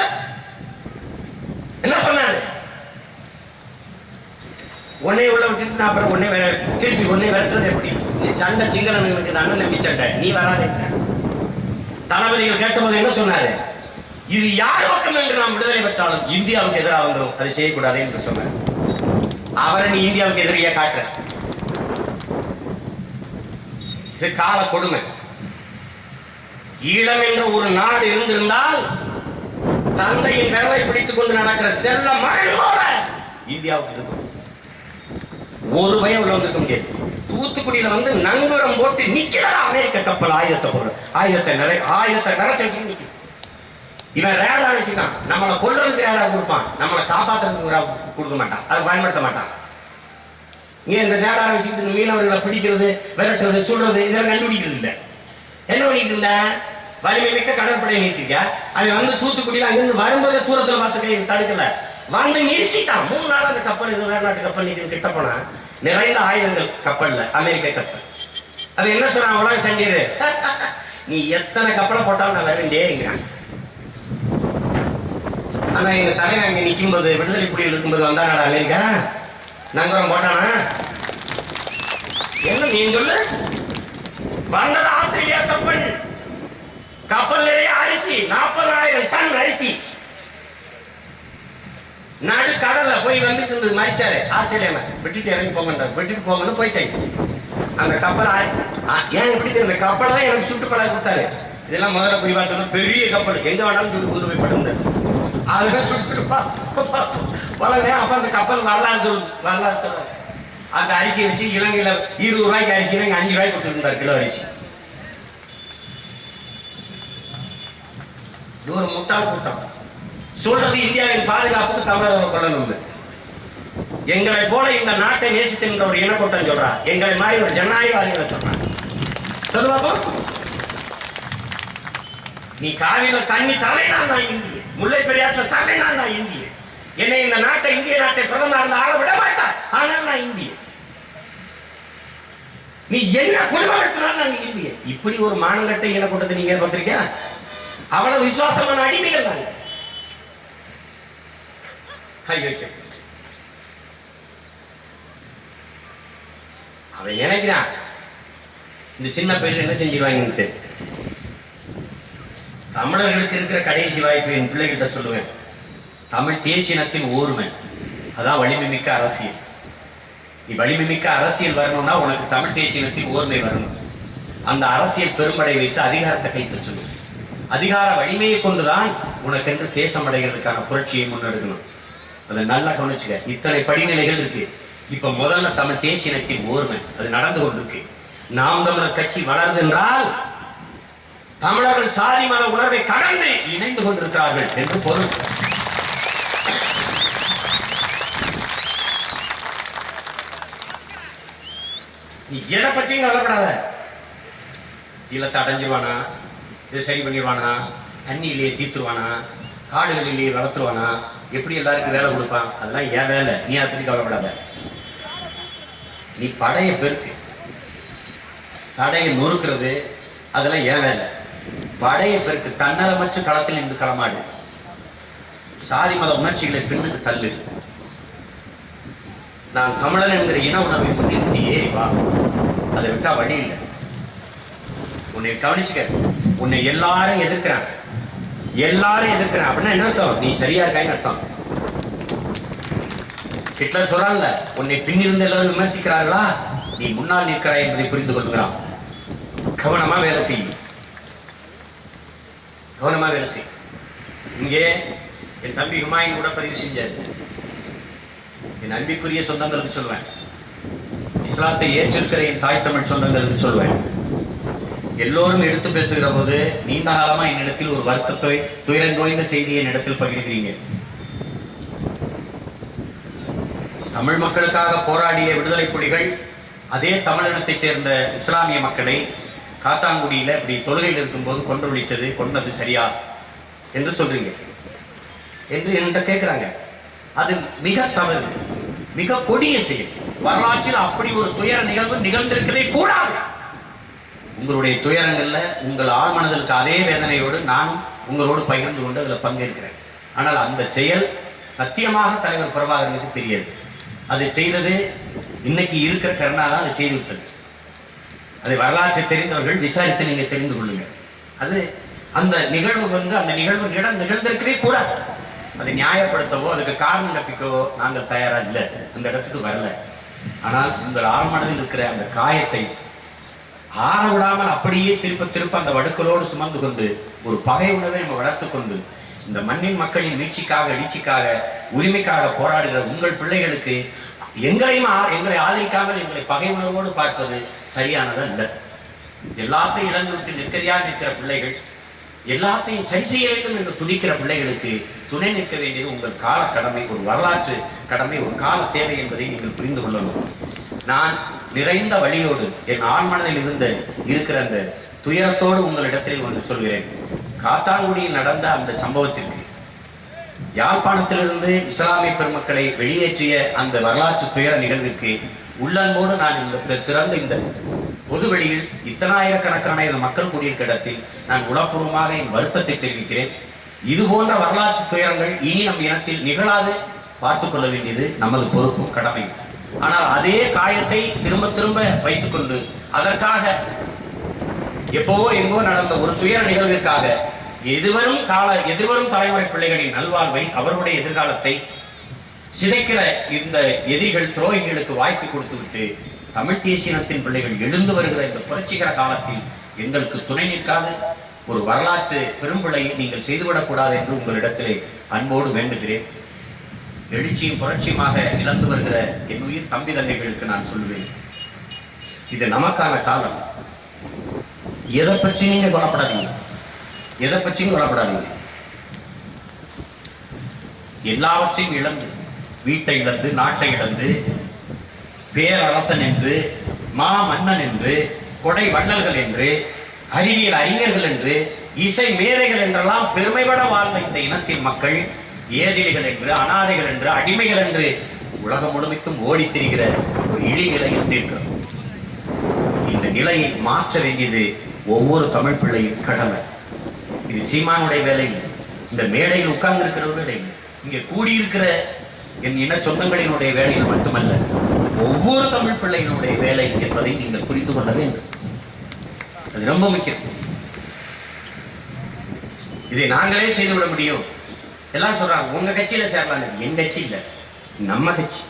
என்ன சொன்னாரு? உன்னை உள்ள விட்டுட்டு நான் அப்புறம் உன்னை வேற திருப்பி உன்னை விரட்டுறது எப்படி? நீ சண்டை சிங்களனுக்கு அண்ணன் நம்பி சண்டை நீ வராதே தளபதிகள் கேட்டபோது என்ன சொன்னாரு? இது யார் பக்கம் என்று நாம் விடுதலை பெற்றாலும் இந்தியாவுக்கு எதிராக வந்துடும் அது செய்யக்கூடாது என்று சொன்னார். அவரை நீ இந்தியாவுக்கு எதிரியா காட்டுற. இது கால கொடுமை. ஈழம் என்ற ஒரு நாடு இருந்திருந்தால் தந்தையின் விரலை பிடித்துக் கொண்டு நடக்கிற செல்ல மகளோட இந்தியாவுக்கு இருக்கும். ஒரு பயம் உள்ள வந்திருக்க முடியாது. தூத்துக்குடியில வந்து நங்கூரம் போட்டு நிக்கிறா அமெரிக்க கப்பல் ஆயுதத்தை போடுற ஆயுதத்தை நிறை ஆயுதத்தை நிறைச்சு வச்சு நிக்குது. இவன் ரேடா வச்சுக்கான் நம்மளை கொல்றதுக்கு ரேடா கொடுப்பான். நம்மளை காப்பாத்துறதுக்கு கொடுக்க மாட்டான். அதை பயன்படுத்த மாட்டான். ஏன் இந்த ரேடாரை வச்சுக்கிட்டு இந்த மீனவர்களை பிடிக்கிறது விரட்டுறது சுடுறது இதெல்லாம் கண்டுபிடிக்கிறது இல்லை. என்ன பண்ணிட்டு இருந்த? வலிமை மிக்க கடற்படையை நிறுத்திக்க அவன் வந்து தூத்துக்குடியில் அங்கிருந்து வரும்போது தூரத்தில் பார்த்து கை தடுக்கல. வந்து நிறுத்திட்டான். மூணு நாள் அந்த கப்பல் இது வேற நாட்டு கப்பல் நிற்கிற கிட்ட போனா நிறைந்த ஆயுதங்கள் கப்பல்ல அமெரிக்க கப்பல். அது என்ன சொல்றான் உலக சண்டீர். *laughs* நீ எத்தனை கப்பலை போட்டாலும் நான் வரவேண்டியேங்கிறான் ஆனா எங்க தலைவன் அங்க நிக்கும்போது விடுதலை புலிகள் இருக்கும்போது வந்தானடா அமெரிக்கா? நங்கரம் போட்டானா? என்ன நீ சொல்லு வந்தது ஆஸ்திரேலியா கப்பல். கப்பல் நிறைய அரிசி நாற்பதாயிரம் டன் அரிசி. நடு கடல்ல போய் வந்துட்டு இருந்தது மறிச்சாரு. ஆஸ்திரேலியால விட்டுட்டு இறங்கி போங்கன்றார். விட்டுட்டு போங்கன்னு போயிட்டாங்க அந்த கப்பல் ஏன் எப்படி இந்த கப்பலை தான் எனக்கு சுட்டு பழக கொடுத்தாரு. இதெல்லாம் முதல்ல புரிவா சொன்ன பெரிய கப்பல். எங்க வேணாலும் சுட்டு கொண்டு போய் படுந்தார் அதுதான் சுட்டு சுட்டு பா- அப்ப அந்த கப்பல் வரலாறு சொல்லுது வரலாறு சொல்றாரு. அந்த அரிசியை வச்சு இலங்கையில இருபது ரூபாய்க்கு அரிசி இங்க அஞ்சு ரூபாய்க்கு கொடுத்துருந்தார் கிலோ அரிசி. இது ஒரு முட்டாள் கூட்டம். சொல்றது இந்தியாவின் பாதுகாப்புக்கு தமிழர்கள் கொள்ளணும் எங்களை போல இந்த நாட்டை நேசித்தின்ற ஒரு இனக்கூட்டம் சொல்றா. எங்களை மாதிரி ஒரு ஜனநாயகவாதிகளை சொல்றான் சொல்லு நீ காவிரியில தண்ணி தலை நான் இந்திய. முல்லை பெரியாற்றுல தலை நான் இந்திய. என்னை இந்த நாட்டை இந்திய நாட்டை பிரதமர் இருந்து ஆள விட மாட்டா ஆனால் நான் இந்திய. நீ என்ன குடும்பம் எடுத்தினாலும் நாங்க இந்திய. இப்படி ஒரு மானங்கட்டை இனக்கூட்டத்தை நீங்க பார்த்திருக்கியா அவ்வளவு விசுவாசமான அடிமைகள் நாங்க. கை வைக்க அவன் நினைக்கிறான் இந்த சின்ன பையன் என்ன செஞ்சிருவாங்கன்ட்டு. தமிழர்களுக்கு இருக்கிற கடைசி வாய்ப்பு என் பிள்ளைகிட்ட சொல்லுவேன். தமிழ் தேசியனத்தின் ஓர்மை. அதான் வலிமை மிக்க அரசியல். நீ வலிமை மிக்க அரசியல் வரணும்னா உனக்கு தமிழ் தேசியனத்தின் ஓர்மை வரணும். அந்த அரசியல் பெரும்படை வைத்து அதிகாரத்தை கைப்பற்றணும் அதிகார வலிமையை கொண்டுதான் உனக்கென்று தேசம் அடைகிறதுக்கான புரட்சியை முன்னெடுக்கணும். அதை நல்லா கவனிச்சுக்க. இத்தனை படிநிலைகள் இருக்கு. இப்ப முதல்ல தமிழ் தேசியனத்தின் ஓர்மை. அது நடந்து கொண்டிருக்கு. நாம் தமிழர் கட்சி வளருது என்றால் தமிழர்கள் சாதி மத உணர்வை கடந்து இணைந்து கொண்டிருக்கிறார்கள் என்று பொருள். நீ எதை பற்றியும் கவலைப்படாத. இல்லத்தை அடைஞ்சிருவானா? இதை சரி பண்ணிடுவானா? தண்ணியிலேயே தீத்துருவானா? காடுகளிலேயே வளர்த்துருவானா? எப்படி எல்லாருக்கும் வேலை கொடுப்பான் அதெல்லாம் ஏன் வேலை. நீ அதை பத்தி கவலைப்படாத. நீ படைய பெருக்கு. தடையை நொறுக்கிறது அதெல்லாம் ஏன் வேலை. படைய பெருக்கு. தன்னலமற்ற களத்தில் நின்று களமாடு. சாதி மத உணர்ச்சிகளை பின்னுக்கு தள்ளு. நான் தமிழன் என்கிற இன உணர்வை முன்னிறுத்தி ஏறி வா. அதை விட்டா வழி இல்லை. உன்னை கவனிச்சுக்க. உன்னை எல்லாரும் எதிர்க்கிறாங்க. எல்லாரும் எதிர்க்கிறாங்க. அப்படின்னா என்ன அர்த்தம்? நீ சரியா இருக்கான்னு அர்த்தம். ஹிட்லர் சொல்றான்ல உன்னை பின்னிருந்து எல்லாரும் விமர்சிக்கிறார்களா? நீ முன்னால் நிற்கிறாய் என்பதை புரிந்து கொள்கிறான். கவனமா வேலை செய். கவனமா வேலை செய். இங்கே என் தம்பி ஹுமாயின் கூட பதிவு செஞ்சாரு. என் அன்பிற்குரிய சொந்தங்களுக்கு சொல்வேன். இஸ்லாத்தை ஏற்றிருக்கிற என் தாய் தமிழ் சொந்தங்களுக்கு சொல்வேன். எல்லோரும் எடுத்து பேசுகிற போது நீண்ட காலமா என்னிடத்தில் ஒரு வருத்தத்தை துயரந்தோய்ந்த செய்தியை என்னிடத்தில் பகிர்கிறீங்க. தமிழ் மக்களுக்காக போராடிய விடுதலை புலிகள் அதே தமிழினத்தைச் சேர்ந்த இஸ்லாமிய மக்களை காத்தாங்குடியில இப்படி தொழுகையில் இருக்கும்போது கொன்றொழிச்சது கொன்னது சரியா என்று சொல்றீங்க. என்று என்ற கேட்குறாங்க அது மிக தவறு மிக கொடிய செயல். வரலாற்றில் அப்படி ஒரு துயர நிகழ்வு நிகழ்ந்திருக்கவே கூடாது. உங்களுடைய துயரங்களில் உங்கள் ஆழ்மனதற்கு அதே வேதனையோடு நானும் உங்களோடு பகிர்ந்து கொண்டு அதில் பங்கேற்கிறேன். ஆனால் அந்த செயல் சத்தியமாக தலைவர் பிரபாகரனுக்கு தெரியாது. அதை செய்தது இன்னைக்கு இருக்கிற கருணா தான் அதை செய்து விட்டது அதை வரலாற்றை தெரிந்தவர்கள் விசாரித்து நீங்கள் தெரிந்து கொள்ளுங்கள் அது அந்த நிகழ்வு வந்து அந்த நிகழ்வு நிடம் நிகழ்ந்திருக்கவே கூடாது. அதை நியாயப்படுத்தவோ அதுக்கு காரணம் கற்பிக்கவோ நாங்கள் தயாராக இல்லை. அந்த இடத்துக்கு வரல. ஆனால் உங்கள் ஆழ்மனதில் இருக்கிற அந்த காயத்தை ஆற விடாமல் அப்படியே திருப்ப திருப்ப அந்த வடுக்களோடு சுமந்து கொண்டு ஒரு பகை உணர்வை நம்ம வளர்த்து கொண்டு இந்த மண்ணின் மக்களின் மீட்சிக்காக எழுச்சிக்காக உரிமைக்காக போராடுகிற உங்கள் பிள்ளைகளுக்கு எங்களையும் ஆ- எங்களை ஆதரிக்காமல் எங்களை பகை உணர்வோடு பார்ப்பது சரியானது அல்ல எல்லாத்தையும் இழந்து விட்டு நிற்கதியாக நிற்கிற பிள்ளைகள் எல்லாத்தையும் சரி செய்ய வேண்டும் என்று துடிக்கிற பிள்ளைகளுக்கு துணை நிற்க வேண்டியது உங்கள் கால கடமை ஒரு வரலாற்று கடமை ஒரு கால தேவை என்பதை நீங்கள் புரிந்து கொள்ளணும். நான் நிறைந்த வழியோடு என் ஆண்மனதில் இருந்த இருக்கிற அந்த துயரத்தோடு உங்களிடத்தில் ஒன்று சொல்கிறேன். காத்தாங்குடியில் நடந்த அந்த சம்பவத்திற்கு யாழ்ப்பாணத்திலிருந்து இஸ்லாமிய பெருமக்களை வெளியேற்றிய அந்த வரலாற்று துயர நிகழ்விற்கு உள்ளன்போடு நான் இந்த திறந்த இந்த பொதுவெளியில் இத்தனாயிரக்கணக்கான இந்த மக்கள் கூடியிருக்க இடத்தில் நான் உளப்பூர்வமாக என் வருத்தத்தை தெரிவிக்கிறேன். இது போன்ற வரலாற்று துயரங்கள் இனி நம் இனத்தில் நிகழாது. பார்த்துக்கொள்ள வேண்டியது நமது பொறுப்பும் கடமையும். ஆனால் அதே காயத்தை திரும்ப திரும்ப வைத்துக்கொண்டு அதற்காக எப்போவோ எங்கோ நடந்த ஒரு துயர நிகழ்விற்காக எதிர்வரும் கால எதிர்வரும் தலைமுறை பிள்ளைகளின் நல்வாழ்வை அவர்களுடைய எதிர்காலத்தை சிதைக்கிற இந்த எதிரிகள் துரோகிகளுக்கு வாய்ப்பு கொடுத்துவிட்டு தமிழ் தேசியத்தின் பிள்ளைகள் எழுந்து வருகிற இந்த புரட்சிகர காலத்தில் எங்களுக்கு துணை நிற்காது. ஒரு வரலாற்று பெரும்பிழையை நீங்கள் செய்துவிடக்கூடாது என்று உங்களிடத்திலே அன்போடு வேண்டுகிறேன். எழுச்சியும் புரட்சியுமாக இழந்து வருகிற என் உயிர் தம்பி தங்கைகளுக்கு நான் சொல்லுவேன். இது நமக்கான காலம். எதை பற்றி நீங்க கொல்லப்படாதீங்க எதை பற்றியும் கொல்லப்படாதீங்க எல்லாவற்றையும் இழந்து வீட்டை இழந்து நாட்டை இழந்து பேரரசன் என்று மா மன்னன் என்று கொடை வள்ளல்கள் என்று அறிவியல் அறிஞர்கள் என்று இசை மேதைகள் என்றெல்லாம் பெருமைபட வாழ்ந்த இந்த இனத்தின் மக்கள் ஏதிலிகள் என்று அனாதைகள் என்று அடிமைகள் என்று உலகம் முழுமைக்கும் ஓடி திரிகிற ஒரு இழிநிலையில் நிற்கிறோம் இந்த நிலையை மாற்ற வேண்டியது ஒவ்வொரு தமிழ் பிள்ளையின் கடமை. இது சீமானுடைய வேலை இல்லை. இந்த மேடையில் உட்கார்ந்து இருக்கிற வேலை இல்லை. இங்கே கூடியிருக்கிற என் இன சொந்தங்களினுடைய வேலையில் மட்டுமல்ல ஒவ்வொரு தமிழ் பிள்ளையினுடைய வேலை என்பதை நீங்கள் புரிந்து கொள்ள வேண்டும். அது ரொம்ப முக்கியம். இதை நாங்களே செய்துவிட முடியும். எல்லாம் சொல்றாங்க உங்க கட்சியில சேரலாம் என் கட்சி இல்ல. நம்ம கட்சி.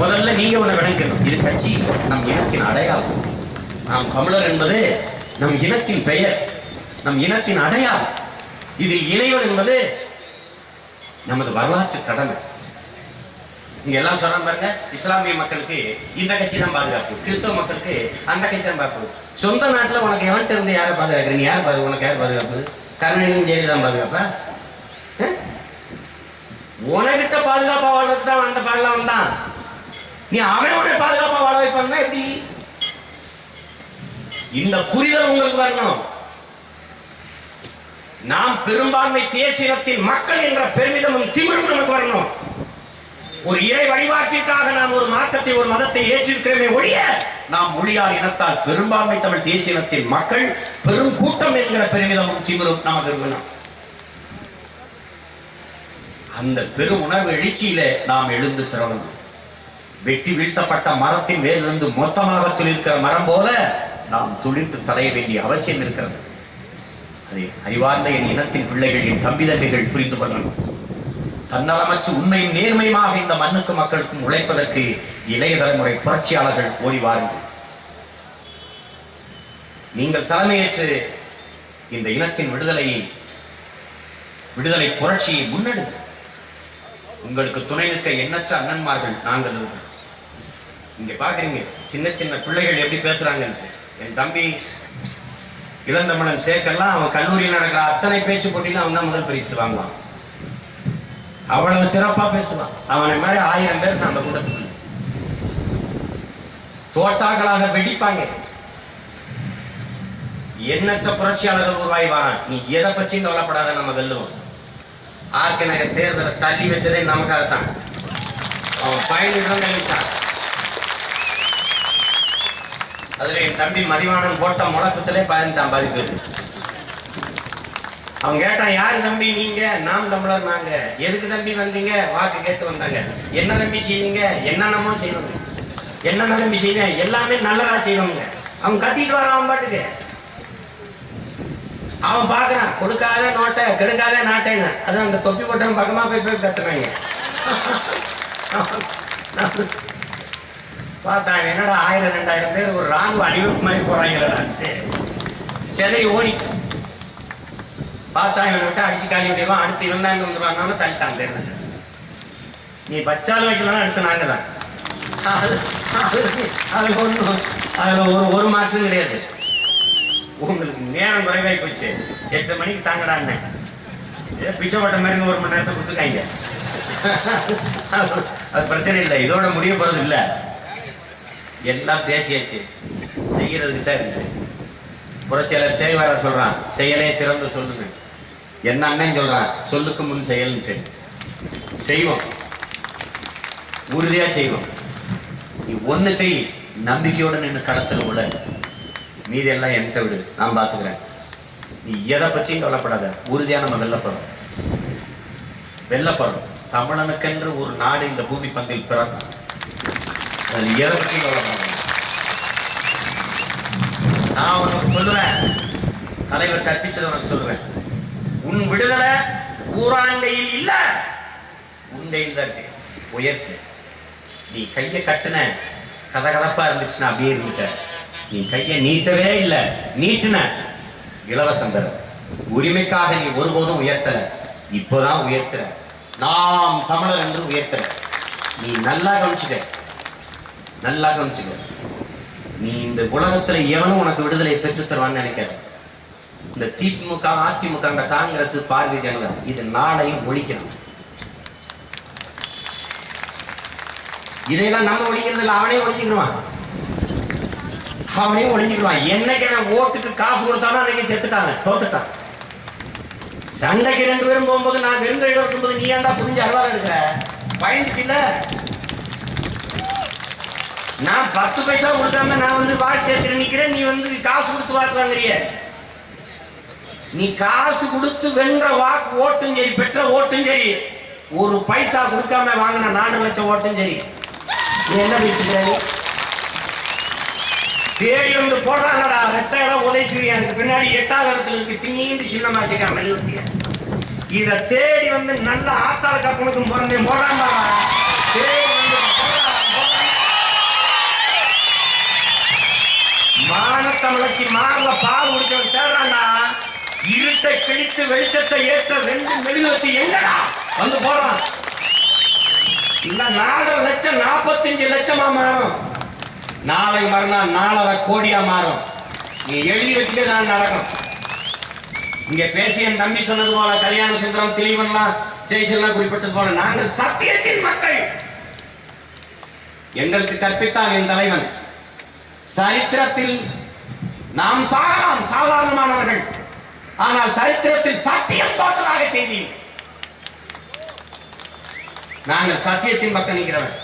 முதல்ல நீங்க ஒண்ணு விளங்கணும். இது கட்சி நம் இனத்தின் அடையாளம். நாம் தமிழர் என்பது நம் இனத்தின் பெயர். நம் இனத்தின் அடையாளம். இதில் இணைவது என்பது நமது வரலாற்று கடமை. இங்க எல்லாம் சொல்றாங்க பாருங்க இஸ்லாமிய மக்களுக்கு இந்த கட்சி தான் பாதுகாப்பு. கிறிஸ்தவ மக்களுக்கு அந்த கட்சி தான் பாதுகாப்பு. சொந்த நாட்டுல உனக்கு எவன்ட்டு இருந்து யாரை பாதுகாக்கிற? நீ யார் பாது உனக்கு யார் பாதுகாப்பு? கருணாநிதியும் ஜெயலலிதா பாதுகாப்பா? உனகிட்ட பாதுகாப்பா வாழ்றதுக்கு தான் அந்த பாடலாம் வந்தான் நீ அவனோட பாதுகாப்பா வாழ வைப்பான்னா எப்படி? இந்த புரிதல் உங்களுக்கு வரணும். நாம் பெரும்பான்மை தேசியத்தின் மக்கள் என்ற பெருமிதமும் திமிரும் நமக்கு வரணும். ஒரு இறை வழிபாட்டிற்காக நாம் ஒரு மார்க்கத்தை ஒரு மதத்தை ஏற்றிருக்கிறோமே ஒழிய நாம் மொழியார் இனத்தால் பெரும்பான்மை தமிழ் தேசிய இனத்தின் மக்கள் பெரும் கூட்டம் என்கிற பெருமிதமும் திமிரும் நமக்கு இருக்கணும் அந்த பெரும் உணர்வு எழுச்சியில நாம் எழுந்து திறவணும் வெட்டி வீழ்த்தப்பட்ட மரத்தின் மேலிருந்து மொத்தமாக துளிர்க்கிற மரம் போல நாம் துளிர்த்து தலைய வேண்டிய அவசியம் இருக்கிறது. அதை அறிவார்ந்த என் இனத்தின் பிள்ளைகள் என் தம்பி தம்பிகள் புரிந்து கொள்ளணும். தன்னலமற்று உண்மையும் நேர்மையுமாக இந்த மண்ணுக்கு மக்களுக்கும் உழைப்பதற்கு இளைய தலைமுறை புரட்சியாளர்கள் ஓடி வாருங்கள். நீங்கள் தலைமையேற்று இந்த இனத்தின் விடுதலையை விடுதலை புரட்சியை முன்னெடுங்க. உங்களுக்கு துணை நிற்க எண்ணற்ற அண்ணன்மார்கள் நாங்கள் இருக்கிறோம். இங்க பாக்குறீங்க சின்ன சின்ன பிள்ளைகள் எப்படி பேசுறாங்கன்ட்டு. என் தம்பி இளந்தமிழன் சேக்கர்லாம் அவன் கல்லூரியில் நடக்கிற அத்தனை பேச்சு போட்டியிலும் அவன் தான் முதல் பரிசு வாங்குவான். அவ்வளவு சிறப்பா பேசுவான். அவனை மாதிரி ஆயிரம் பேர் தான் அந்த கூட்டத்துக்கு தோட்டாக்களாக வெடிப்பாங்க. எண்ணற்ற புரட்சியாளர்கள் உருவாகி நீ எதை பற்றியும் கவலைப்படாத நம்ம வெல்லுவோம். ஆர்கே நகர் தேர்தலை தள்ளி வச்சதே நமக்காகத்தான். அவன் பயனிடம் கழிச்சான் அதுல என் தம்பி மதிவானன் போட்ட முழக்கத்திலே பயந்துட்டான் பாதிப்பு அவன் கேட்டான் யார் தம்பி நீங்க? நாம் தமிழர் நாங்க. எதுக்கு தம்பி வந்தீங்க? வாக்கு கேட்டு வந்தாங்க. என்ன தம்பி செய்வீங்க? என்னென்னமோ செய்வாங்க என்னென்ன தம்பி செய்வீங்க எல்லாமே நல்லதா செய்வாங்க அவன் கத்திட்டு வரான் அவன் பாட்டுக்கு. அவன் பார்க்குறான் கொடுக்காத நோட்டை கெடுக்காத நாட்டைன்னு. அது அந்த தொப்பி போட்டவன் பக்கமா போய் போய் கத்துனாங்க. பார்த்தாங்க என்னடா ஆயிரம் ரெண்டாயிரம் பேர் ஒரு ராணுவ அணிவகுப்பு மாதிரி போறாங்களேடான்ட்டு சரி ஓடி பார்த்தா இவனை விட்டு அடிச்சு காலி விடுவான் அடுத்து இவன் தான் வந்துருவான்னு தள்ளிட்டான் தேர்தல் நீ பச்சாலும் வைக்கலாம் அடுத்து நாங்க தான். அது அதுல ஒன்றும் ஒரு ஒரு மாற்றம் கிடையாது. உங்களுக்கு நேரம் குறைவாய் போச்சு. எட்டு மணிக்கு தாங்கடான்னு ஏதோ பிச்சை மாதிரி ஒரு மணி நேரத்தை கொடுத்துருக்காங்க. அது- அது பிரச்சனை இல்லை. இதோட முடிய போறது இல்லை. எல்லாம் பேசியாச்சு. செய்யறதுக்கு தான் இருக்குது. புரட்சியாளர் செய்வார சொல்றான் செயலே சிறந்த சொல்லுங்க என்ன அண்ணன் சொல்றான் சொல்லுக்கு முன் செயல்ன்ட்டு செய்வோம். உறுதியா செய்வோம். நீ ஒண்ணு செய் நம்பிக்கையோட நின்று களத்துல உள்ள மீதி எல்லாம் என்கிட்ட விடு. நான் பாத்துக்கிறேன். நீ எதை பற்றியும் கவலைப்படாத. உறுதியா நம்ம வெல்ல போறோம். வெல்ல தமிழனுக்கென்று ஒரு நாடு இந்த பூமி பந்தில் பிறக்கும். அது எதை பற்றியும் கவலைப்படாதீங்க. நான் உனக்கு சொல்லுவேன். தலைவர் கற்பிச்சதை உனக்கு சொல்லுவேன். உன் விடுதலை ஊராண்டையில் இல்ல. உண்டையில் தான் இருக்கு உயர்த்து. நீ கையை கட்டுன. கதகதப்பா இருந்துச்சுன்னா அப்படியே இருந்துட்ட. நீ கையை நீட்டவே இல்லை. நீட்டுன. இலவசம் பெற உரிமைக்காக நீ ஒருபோதும் உயர்த்தல. இப்போதான் உயர்த்துற. நாம் தமிழர் என்று உயர்த்துற. நீ நல்லா கவனிச்சுக்க. நல்லா கவனிச்சுக்க. நீ இந்த உலகத்துல எவனும் உனக்கு விடுதலை பெற்றுத் தருவான்னு நினைக்காத. இந்த திமுக அதிமுக அந்த காங்கிரஸ் பாரதிய ஜனதா இது நாளையும் ஒழிக்கணும். இதையெல்லாம் நம்ம ஒழிக்கிறது இல்லை அவனே ஒழிஞ்சுக்கிடுவான். அவனே ஒழிஞ்சுக்கிடுவான். என்னைக்கு அவன் ஓட்டுக்கு காசு கொடுத்தானோ அன்னைக்கு செத்துட்டாங்க தோத்துட்டான். சண்டைக்கு ரெண்டு பேரும் போகும்போது நான் வெறும் இடம் இருக்கும்போது நீ ஏன்டா புரிஞ்சு அருவாள் எடுக்கிற? பயந்துட்டில்ல? நான் பத்து பைசா கொடுக்காம நான் வந்து வாக்கு கேட்கிற நீ வந்து காசு கொடுத்து வாக்கு வாங்குறிய. நீ காசு கொடுத்து வென்ற வாக்கு ஓட்டும் சரி பெற்ற ஓட்டும் சரி ஒரு பைசா கொடுக்காம வாங்கின நாலு லட்சம் ஓட்டும் சரி நீ என்ன பேசுகிற தேடி வந்து போடுறாங்கடா ரெட்டை இடம் உதயசூரியன் அதுக்கு பின்னாடி எட்டாவது இடத்துல இருக்கு தீண்டு சின்னமா வச்சுக்கா மெழுகுத்திய. இத தேடி வந்து நல்ல ஆத்தாள் கப்பனுக்கும் பிறந்தே போடுறான் தேடி வந்து மானத்தமிழச்சி மார்ல பால் குடிச்சவன் தேடுறான்டா. இருட்டை கிழித்து வெளிச்சத்தை ஏற்ற ரெண்டு மெழுகுவத்தி எங்கடா வந்து போறான் இந்த நாலரை லட்சம் நாற்பத்தஞ்சு லட்சமா மாறும். நாளை மறுநாள் நாலரை கோடியா மாறும். நீ எழுதி வச்சுட்டு தான் நடக்கும். இங்க பேசிய என் தம்பி சொன்னது போல கல்யாண சுந்தரம் திலீவன்லாம் ஜெய்சல்லாம் குறிப்பிட்டது போல நாங்கள் சத்தியத்தின் மக்கள். எங்களுக்கு கற்பித்தான் என் தலைவன். சரித்திரத்தில் நாம் சாகலாம் சாதாரணமானவர்கள். ஆனால் சரித்திரத்தில் சத்தியம் தோற்றதாக செய்தீர்கள் நாங்கள் சத்தியத்தின் பக்கம் நிற்கிறவன்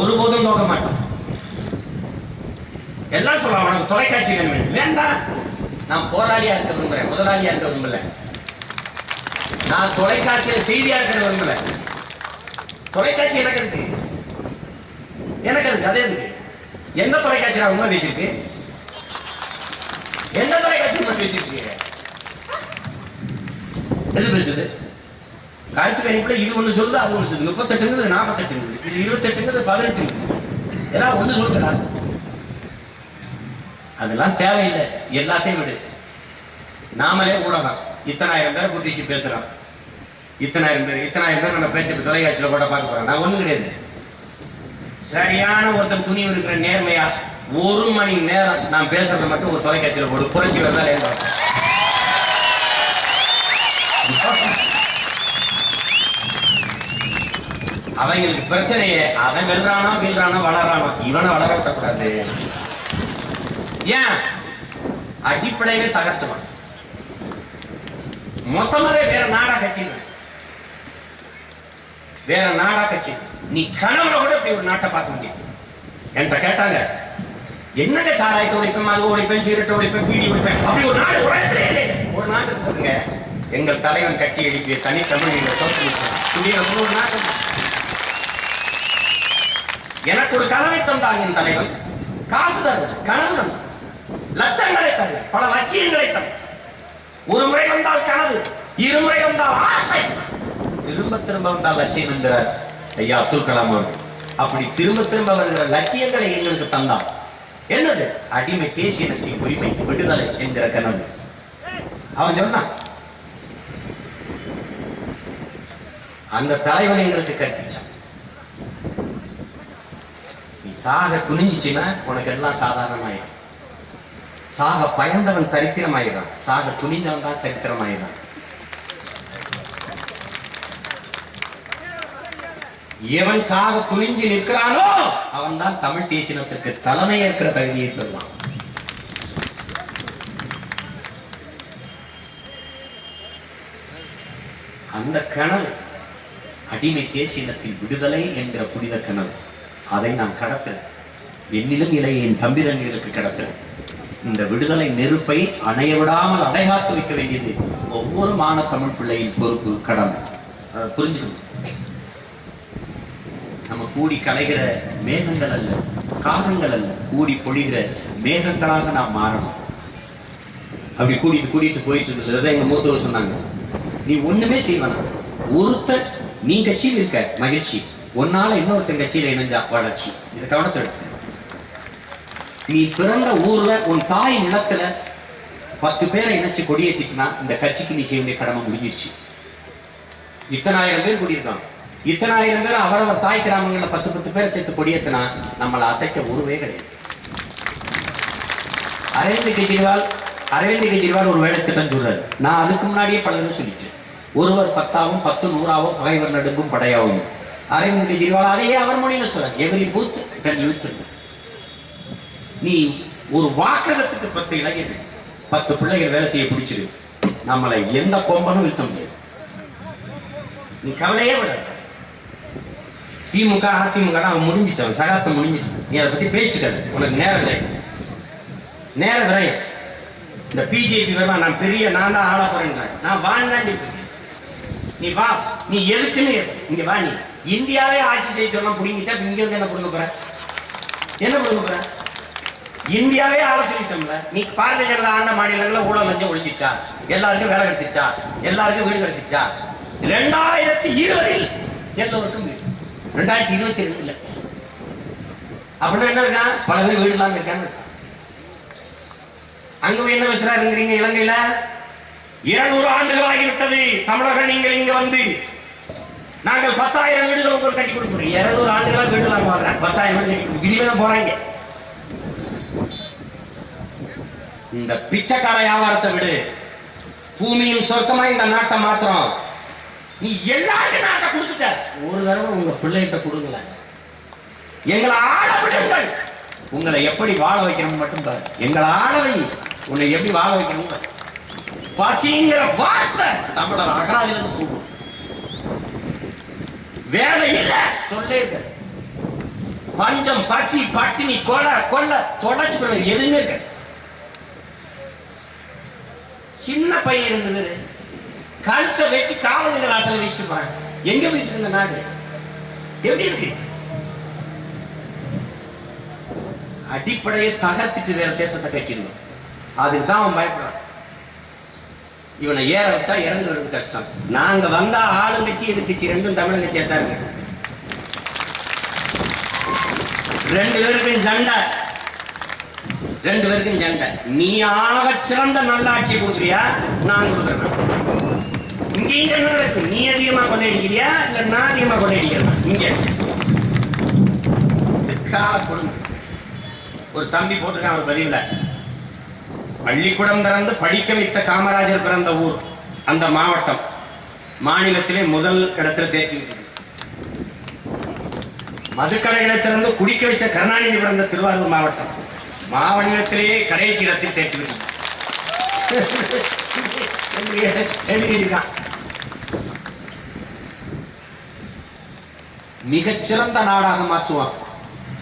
ஒருபோதும் தோக்க மாட்டோம். எல்லாம் சொல்லலாம் உனக்கு தொலைக்காட்சி வேணும். வேண்டாம் நான் போராளியா இருக்க விரும்புறேன் முதலாளியா இருக்க விரும்பல. நான் தொலைக்காட்சியில செய்தியா இருக்க விரும்பல. தொலைக்காட்சி எனக்கு இருக்கு எனக்கு அதுக்கு அதே இருக்கு எந்த தொலைக்காட்சியில் உண்மை பேசியிருக்கு? எந்த தொலைக்காட்சி உண்மை பேசியிருக்கீங்க? எது பேசுது? கருத்து கணிப்புல இது ஒண்ணு சொல்லுது அது ஒண்ணு சொல்லுது. முப்பத்தெட்டுங்கிறது நாற்பத்தெட்டுங்குது இது இருபத்தெட்டுங்கிறது பதினெட்டுங்குது. ஏதாவது ஒண்ணு சொல்லுங்களா அதெல்லாம் தேவையில்லை. எல்லாத்தையும் விடு. நாமளே ஊடகம் இத்தனாயிரம் பேரை கூட்டிச்சு பேசுறோம் இத்தனாயிரம் பேர் இத்தனாயிரம் பேர் நம்ம பேச்சு தொலைக்காட்சியில கூட பார்க்க போறோம். நான் ஒண்ணும் கிடையாது. சரியான ஒருத்தன் துணிவு இருக்கிற நேர்மையா ஒரு மணி நேரம் நான் பேசுறத மட்டும் ஒரு தொலைக்காட்சியில போடு. புரட்சி வந்தாலே அவங்களுக்கு பிரச்சனையே அவன் வெல்றானோ வீழ்றானோ வளர்றானோ இவனை வளர விட்டக்கூடாது ஏன்? அடிப்படையவே தகர்த்துவான். மொத்தமாவே வேற நாடா கட்டிடுவேன். வேற நாடா கட்டிடுவேன். நீ கனவுல கூட இப்படி ஒரு நாட்டை பார்க்க முடியாது. என்கிட்ட கேட்டாங்க என்னங்க சாராயத்தை ஒழிப்பேன் அது ஒழிப்பேன் சீரட்டை ஒழிப்பேன் பீடி ஒழிப்பேன் அப்படி ஒரு நாடு உலகத்திலே இல்லை ஒரு நாடு இருக்குதுங்க. எங்கள் தலைவன் கட்டி எழுப்பிய தனி தமிழ் நீங்கள் குடியரசு ஒரு நாடு. எனக்கு ஒரு கனவை தந்தான் என் தலைவன். காசு தருவது கனவு தந்தான் லட்சங்களை தரல பல லட்சியங்களை தர ஒரு முறை வந்தால் கனவு இருமுறை வந்தால் ஆசை. திரும்ப திரும்ப வந்தால் லட்சியம் என்கிறார் ஐயா அப்துல் கலாம் அவர்கள். அப்படி திரும்ப திரும்ப வருகிற லட்சியங்களை எங்களுக்கு தந்தான் என்னது? அடிமை தேசியனத்தின் உரிமை விடுதலை என்கிற கனவு. அவன் சொன்னான் அந்த தலைவன் எங்களுக்கு கற்பிச்சான். நீ சாக துணிஞ்சிச்சுன்னா உனக்கு எல்லாம் சாதாரணமாயிடும். சாக பயந்தவன் தரித்திரமாயிடான் சாக துணிந்தவன் தான் சரித்திரமாயிடான் எவன் சாக துணிஞ்சு நிற்கிறானோ அவன் தான் தமிழ் தேசினத்திற்கு தலைமை ஏற்கிற தகுதியை பெறுவான். அந்த கனவு அடிமை தேசியனத்தின் விடுதலை என்கிற புனித கனவு அதை நான் கடத்துறேன். என்னிலும் இலை என் தம்பி தங்கைகளுக்கு கடத்துறேன். இந்த விடுதலை நெருப்பை அணைய விடாமல் அடைகாத்து வைக்க வேண்டியது ஒவ்வொரு மாண தமிழ் பிள்ளையின் பொறுப்பு கடமை. புரிஞ்சுக்கணும். நம்ம கூடி கலைகிற மேகங்கள் அல்ல காகங்கள் அல்ல. கூடி பொழிகிற மேகங்களாக நாம் மாறணும். அப்படி கூட்டிட்டு கூட்டிட்டு போயிட்டு இருந்தது. எங்க மூத்தவர் சொன்னாங்க. நீ ஒண்ணுமே செய்வான ஒருத்தன் நீ கட்சியில் இருக்க மகிழ்ச்சி. உன்னால இன்னொருத்தன் கட்சியில இணைஞ்சா வளர்ச்சி. இதை கவனத்தை எடுத்துக்க. நீ பிறந்த ஊர்ல உன் தாய் நிலத்துல பத்து பேரை இணைச்சு கொடியேற்றிட்டுனா இந்த கட்சிக்கு நீ செய்ய வேண்டிய கடமை முடிஞ்சிருச்சு. இத்தனாயிரம் பேர் கூடியிருக்காங்க. இத்தனாயிரம் பேர் அவரவர் தாய் கிராமங்களில் பத்து பத்து பேரை சேர்த்து கொடியேற்றினா நம்மளை அசைக்க உருவே கிடையாது. அரவிந்த் கெஜ்ரிவால் அரவிந்த் கெஜ்ரிவால் ஒரு வேலை திட்டம் சொல்றாரு. நான் அதுக்கு முன்னாடியே பல சொல்லிட்டேன். ஒருவர் பத்தாவும் பத்து நூறாவும் பகைவர் நடுங்கும் படையாவும். அரவிந்த் கெஜ்ரிவால் அதையே அவர் மொழியில் சொல்றாரு. எவ்ரி பூத் டென் யூத் நீ ஒரு வாக்ககத்துக்கு பத்து இளைஞர்கள் பத்து பிள்ளைகள் வேலை செய்ய பிடிச்சிரு. நம்மளை எந்த கொம்பனும் வீழ்த்த முடியாது. நீ கவலையே விடாது திமுக அதிமுக அவன் முடிஞ்சிட்டான் சகாப்தம் முடிஞ்சிட்டான் நீ அதை பத்தி பேசிட்டு உனக்கு நேரம் இல்லை. நேரம் விரயம். இந்த பிஜேபி வருவா நான் பெரிய நான் தான் ஆளா போறேன்றேன் நான் வாழ்ந்தாண்டி நீ வா. நீ எதுக்குன்னு இங்க வா நீ. இந்தியாவே ஆட்சி செய்ய சொன்னா பிடிங்கிட்டா இங்க வந்து என்ன புடுங்க போற? என்ன புடுங்க போற? இந்தியாவே ஆள சொல்லிட்டோம்ல. நீ பாரதிய ஜனதா ஆண்ட மாநிலங்களில் ஊழல் லஞ்சம் ஒழிஞ்சிச்சா? எல்லாருக்கும் வேலை கிடைச்சிச்சா? எல்லாருக்கும் வீடு கிடைச்சிச்சா? ரெண்டாயிரத்தி இருபதில் எல்லோருக்கும் வீடு. ரெண்டாயிரத்தி இருபத்தி ரெண்டுல. அப்படின்னா என்ன இருக்கான் பல பேர் வீடு இல்லாம இருக்கான்னு அங்க போய் என்ன பேசுறாருங்கிறீங்க இலங்கையில? இருநூறு ஆண்டுகள் ஆகிவிட்டது தமிழர்கள் நீங்கள் இங்க வந்து நாங்கள் பத்தாயிரம் வீடுகள் உங்களுக்கு கட்டி கொடுக்குறோம். இருநூறு ஆண்டுகளா வீடு இல்லாம வாழ்றாங்க பத்தாயிரம் வீடு கட்டி கொடுக்கும் இனிமே தான் போறாங்க. இந்த பிச்சைக்கார வியாபாரத்தை விடு. பூமியின் சொர்க்கமா இந்த நாட்டை மாத்திரம் நீ எல்லாருக்கும் நாட்டை கொடுத்துட்ட. ஒரு தடவை உங்க பிள்ளைகிட்ட கொடுங்களேன் எங்களை ஆள விடுங்கள். உங்களை எப்படி வாழ வைக்கணும் மட்டும் பாரு. எங்களை ஆளவை உன்னை எப்படி வாழ வைக்கணும் பசிங்கிற வார்த்தை தமிழர் அகராதில இருந்து தூக்கும் வேலை இல்லை. சொல்லிருக்க பஞ்சம் பசி பட்டினி கொலை கொள்ள தொலைச்சு எதுவுமே இருக்க சின்ன பையன் இருந்தது கழுத்தை வெட்டி காவல் நிலைய வாசல்ல வச்சுட்டு போறாங்க. எங்க போயிட்டு இருந்த நாடு? எப்படி இருக்கு? அடிப்படையை தகர்த்திட்டு வேற தேசத்தை கட்டிடணும். அதுக்கு தான் அவன் பயப்படுறான். இவனை ஏற விட்டா இறந்து வருது கஷ்டம். நாங்க வந்தா ஆளுங்கட்சி எதிர்கட்சி ரெண்டும் தமிழங்க சேர்த்தாருங்க ரெண்டு பேருக்கும் ஜண்டை ரெண்டு பேருக்கும் ஜண்டை நீ ஆக சிறந்த நல்லாட்சி கொடுக்குறியா? நான் கொடுக்குறேன். இங்க என்ன நடக்கும்? நீ அதிகமா கொள்ளையடிக்கிறியா? இல்ல நான் அதிகமா கொள்ளையடிக்கிறேன்? இங்க. கால கொடுமை. ஒரு தம்பி போட்டிருக்கான் ஒரு பதிவுல. பள்ளிக்கூடம் திறந்து படிக்க வைத்த காமராஜர் பிறந்த ஊர் அந்த மாவட்டம். மாநிலத்திலே முதல் இடத்துல தேர்ச்சி மதுக்கடைகளை திறந்து குடிக்க வச்ச கருணாநிதி பிறந்த திருவாரூர் மாவட்டம் மாவட்டத்திலேயே கடைசி இடத்தில் தேர்ச்சி பெற்றது. *laughs* எழுதியிருக்கான் மிகச்சிறந்த நாடாக மாற்றுவான்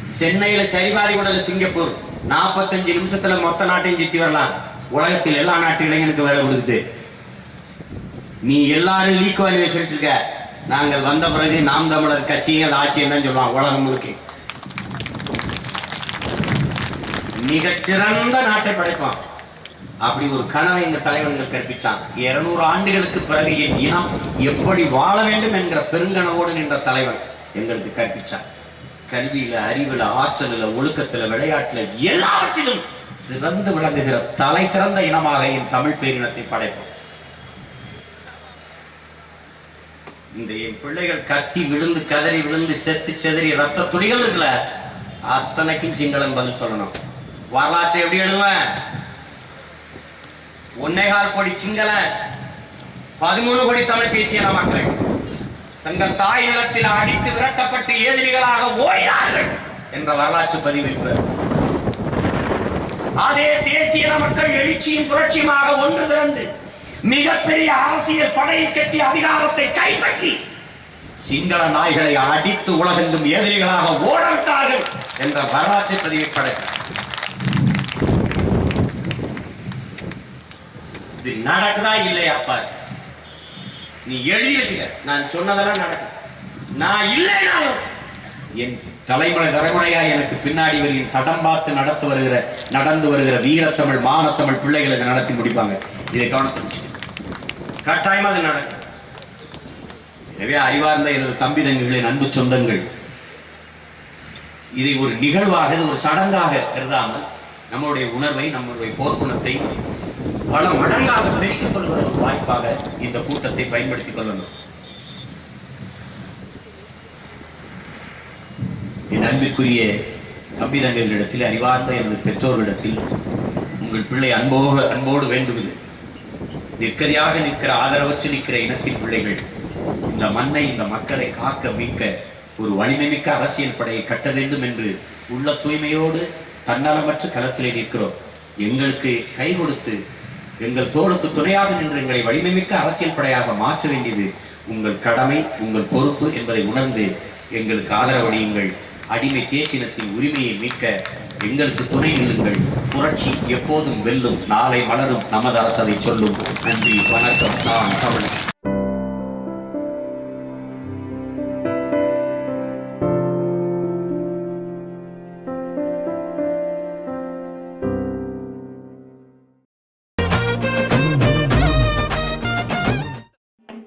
சென்னையில சரிபாதி உடல சிங்கப்பூர். நாற்பத்தஞ்சு நிமிஷத்துல மொத்த நாட்டையும் சுத்தி வரலாம். உலகத்தில் எல்லா நாட்டு இளைஞனுக்கு வேலை கொடுக்குது. நீ எல்லாரும் லீக்குவாலியை சொல்லிட்டு இருக்க. நாங்கள் வந்த பிறகு நாம் தமிழர் கட்சிகள் ஆட்சியம் தான் சொல்லுவான் உலகம் முழுக்க. மிகச்சிறந்த நாட்டை படைப்பான். அப்படி ஒரு கனவை இந்த தலைவர்கள் கற்பிச்சான். இருநூறு ஆண்டுகளுக்கு பிறகு என் இனம் எப்படி வாழ வேண்டும் என்கிற பெருங்கனவோடு நின்ற தலைவர். எங்களுக்கு கற்பிச்சான் கல்வியில அறிவுல ஆற்றலில் ஒழுக்கத்துல விளையாட்டுல எல்லாவற்றிலும் சிறந்து விளங்குகிற தலை சிறந்த இனமாக என் தமிழ் பேரினத்தை படைப்போம். இந்த என் பிள்ளைகள் கத்தி விழுந்து கதறி விழுந்து செத்து செதறி ரத்த துளிகள் இருக்குல்ல அத்தனைக்கும் சிங்களம் பதில் சொல்லணும். வரலாற்றை எப்படி எழுதுவேன்? ஒன்னேகால் கோடி சிங்கள பதிமூணு கோடி தமிழ் தேசிய இன மக்கள். தங்கள் தாய் இடத்தில் அடித்து விரட்டப்பட்டு எதிரிகளாக ஓடினார்கள் என்ற வரலாற்று பதிவு அதே தேசிய மக்கள் எழுச்சியும் புரட்சியுமாக ஒன்று திரண்டு மிகப்பெரிய அரசியல் படையை கட்டி அதிகாரத்தை கைப்பற்றி சிங்கள நாய்களை அடித்து உலகெங்கும் எதிரிகளாக ஓடவிட்டார்கள் என்ற வரலாற்று பதிவை படைத்தார் இது நடக்குதா இல்லையா பாரு? நீ எழுதி வச்சுக்க நான் சொன்னதெல்லாம் நடக்கும். நான் இல்லைனாலும் என் தலைமுறை தலைமுறையா எனக்கு பின்னாடி வரையும் தடம் பார்த்து நடத்து வருகிற நடந்து வருகிற வீரத்தமிழ் மானத்தமிழ் பிள்ளைகள் இதை நடத்தி முடிப்பாங்க. இதை கவனத்தை கட்டாயமா அது நடக்கும். எனவே அறிவார்ந்த எனது தம்பி தங்கிகளின் அன்பு சொந்தங்கள் இதை ஒரு நிகழ்வாக இது ஒரு சடங்காக கருதாமல் நம்மளுடைய உணர்வை நம்மளுடைய போர்க்குணத்தை பல மடங்காக பெருக்கிக் கொள்கிற ஒரு வாய்ப்பாக இந்த கூட்டத்தை பயன்படுத்திக் கொள்ளணும். என் அன்பிற்குரிய தம்பி தங்கைகளிடத்தில் அறிவார்ந்த எனது பெற்றோர்களிடத்தில் உங்கள் பிள்ளை அன்போக அன்போடு வேண்டுவது. நிற்கதியாக நிற்கிற ஆதரவற்று நிற்கிற இனத்தின் பிள்ளைகள் இந்த மண்ணை இந்த மக்களை காக்க மீட்க ஒரு வலிமைமிக்க அரசியல் படையை கட்ட வேண்டும் என்று உள்ள தூய்மையோடு தன்னலமற்ற களத்திலே நிற்கிறோம். எங்களுக்கு கை கொடுத்து எங்கள் தோளுக்கு துணையாக நின்று எங்களை வலிமைமிக்க அரசியல் படையாக மாற்ற வேண்டியது உங்கள் கடமை உங்கள் பொறுப்பு என்பதை உணர்ந்து எங்களுக்கு ஆதரவளியுங்கள். அடிமை தேசினத்தின் உரிமையை மீட்க எங்களுக்கு துணை நில்லுங்கள். புரட்சி எப்போதும் வெல்லும் நாளை மலரும். நமது அரசதை சொல்லும். நன்றி வணக்கம். நான் தமிழ்.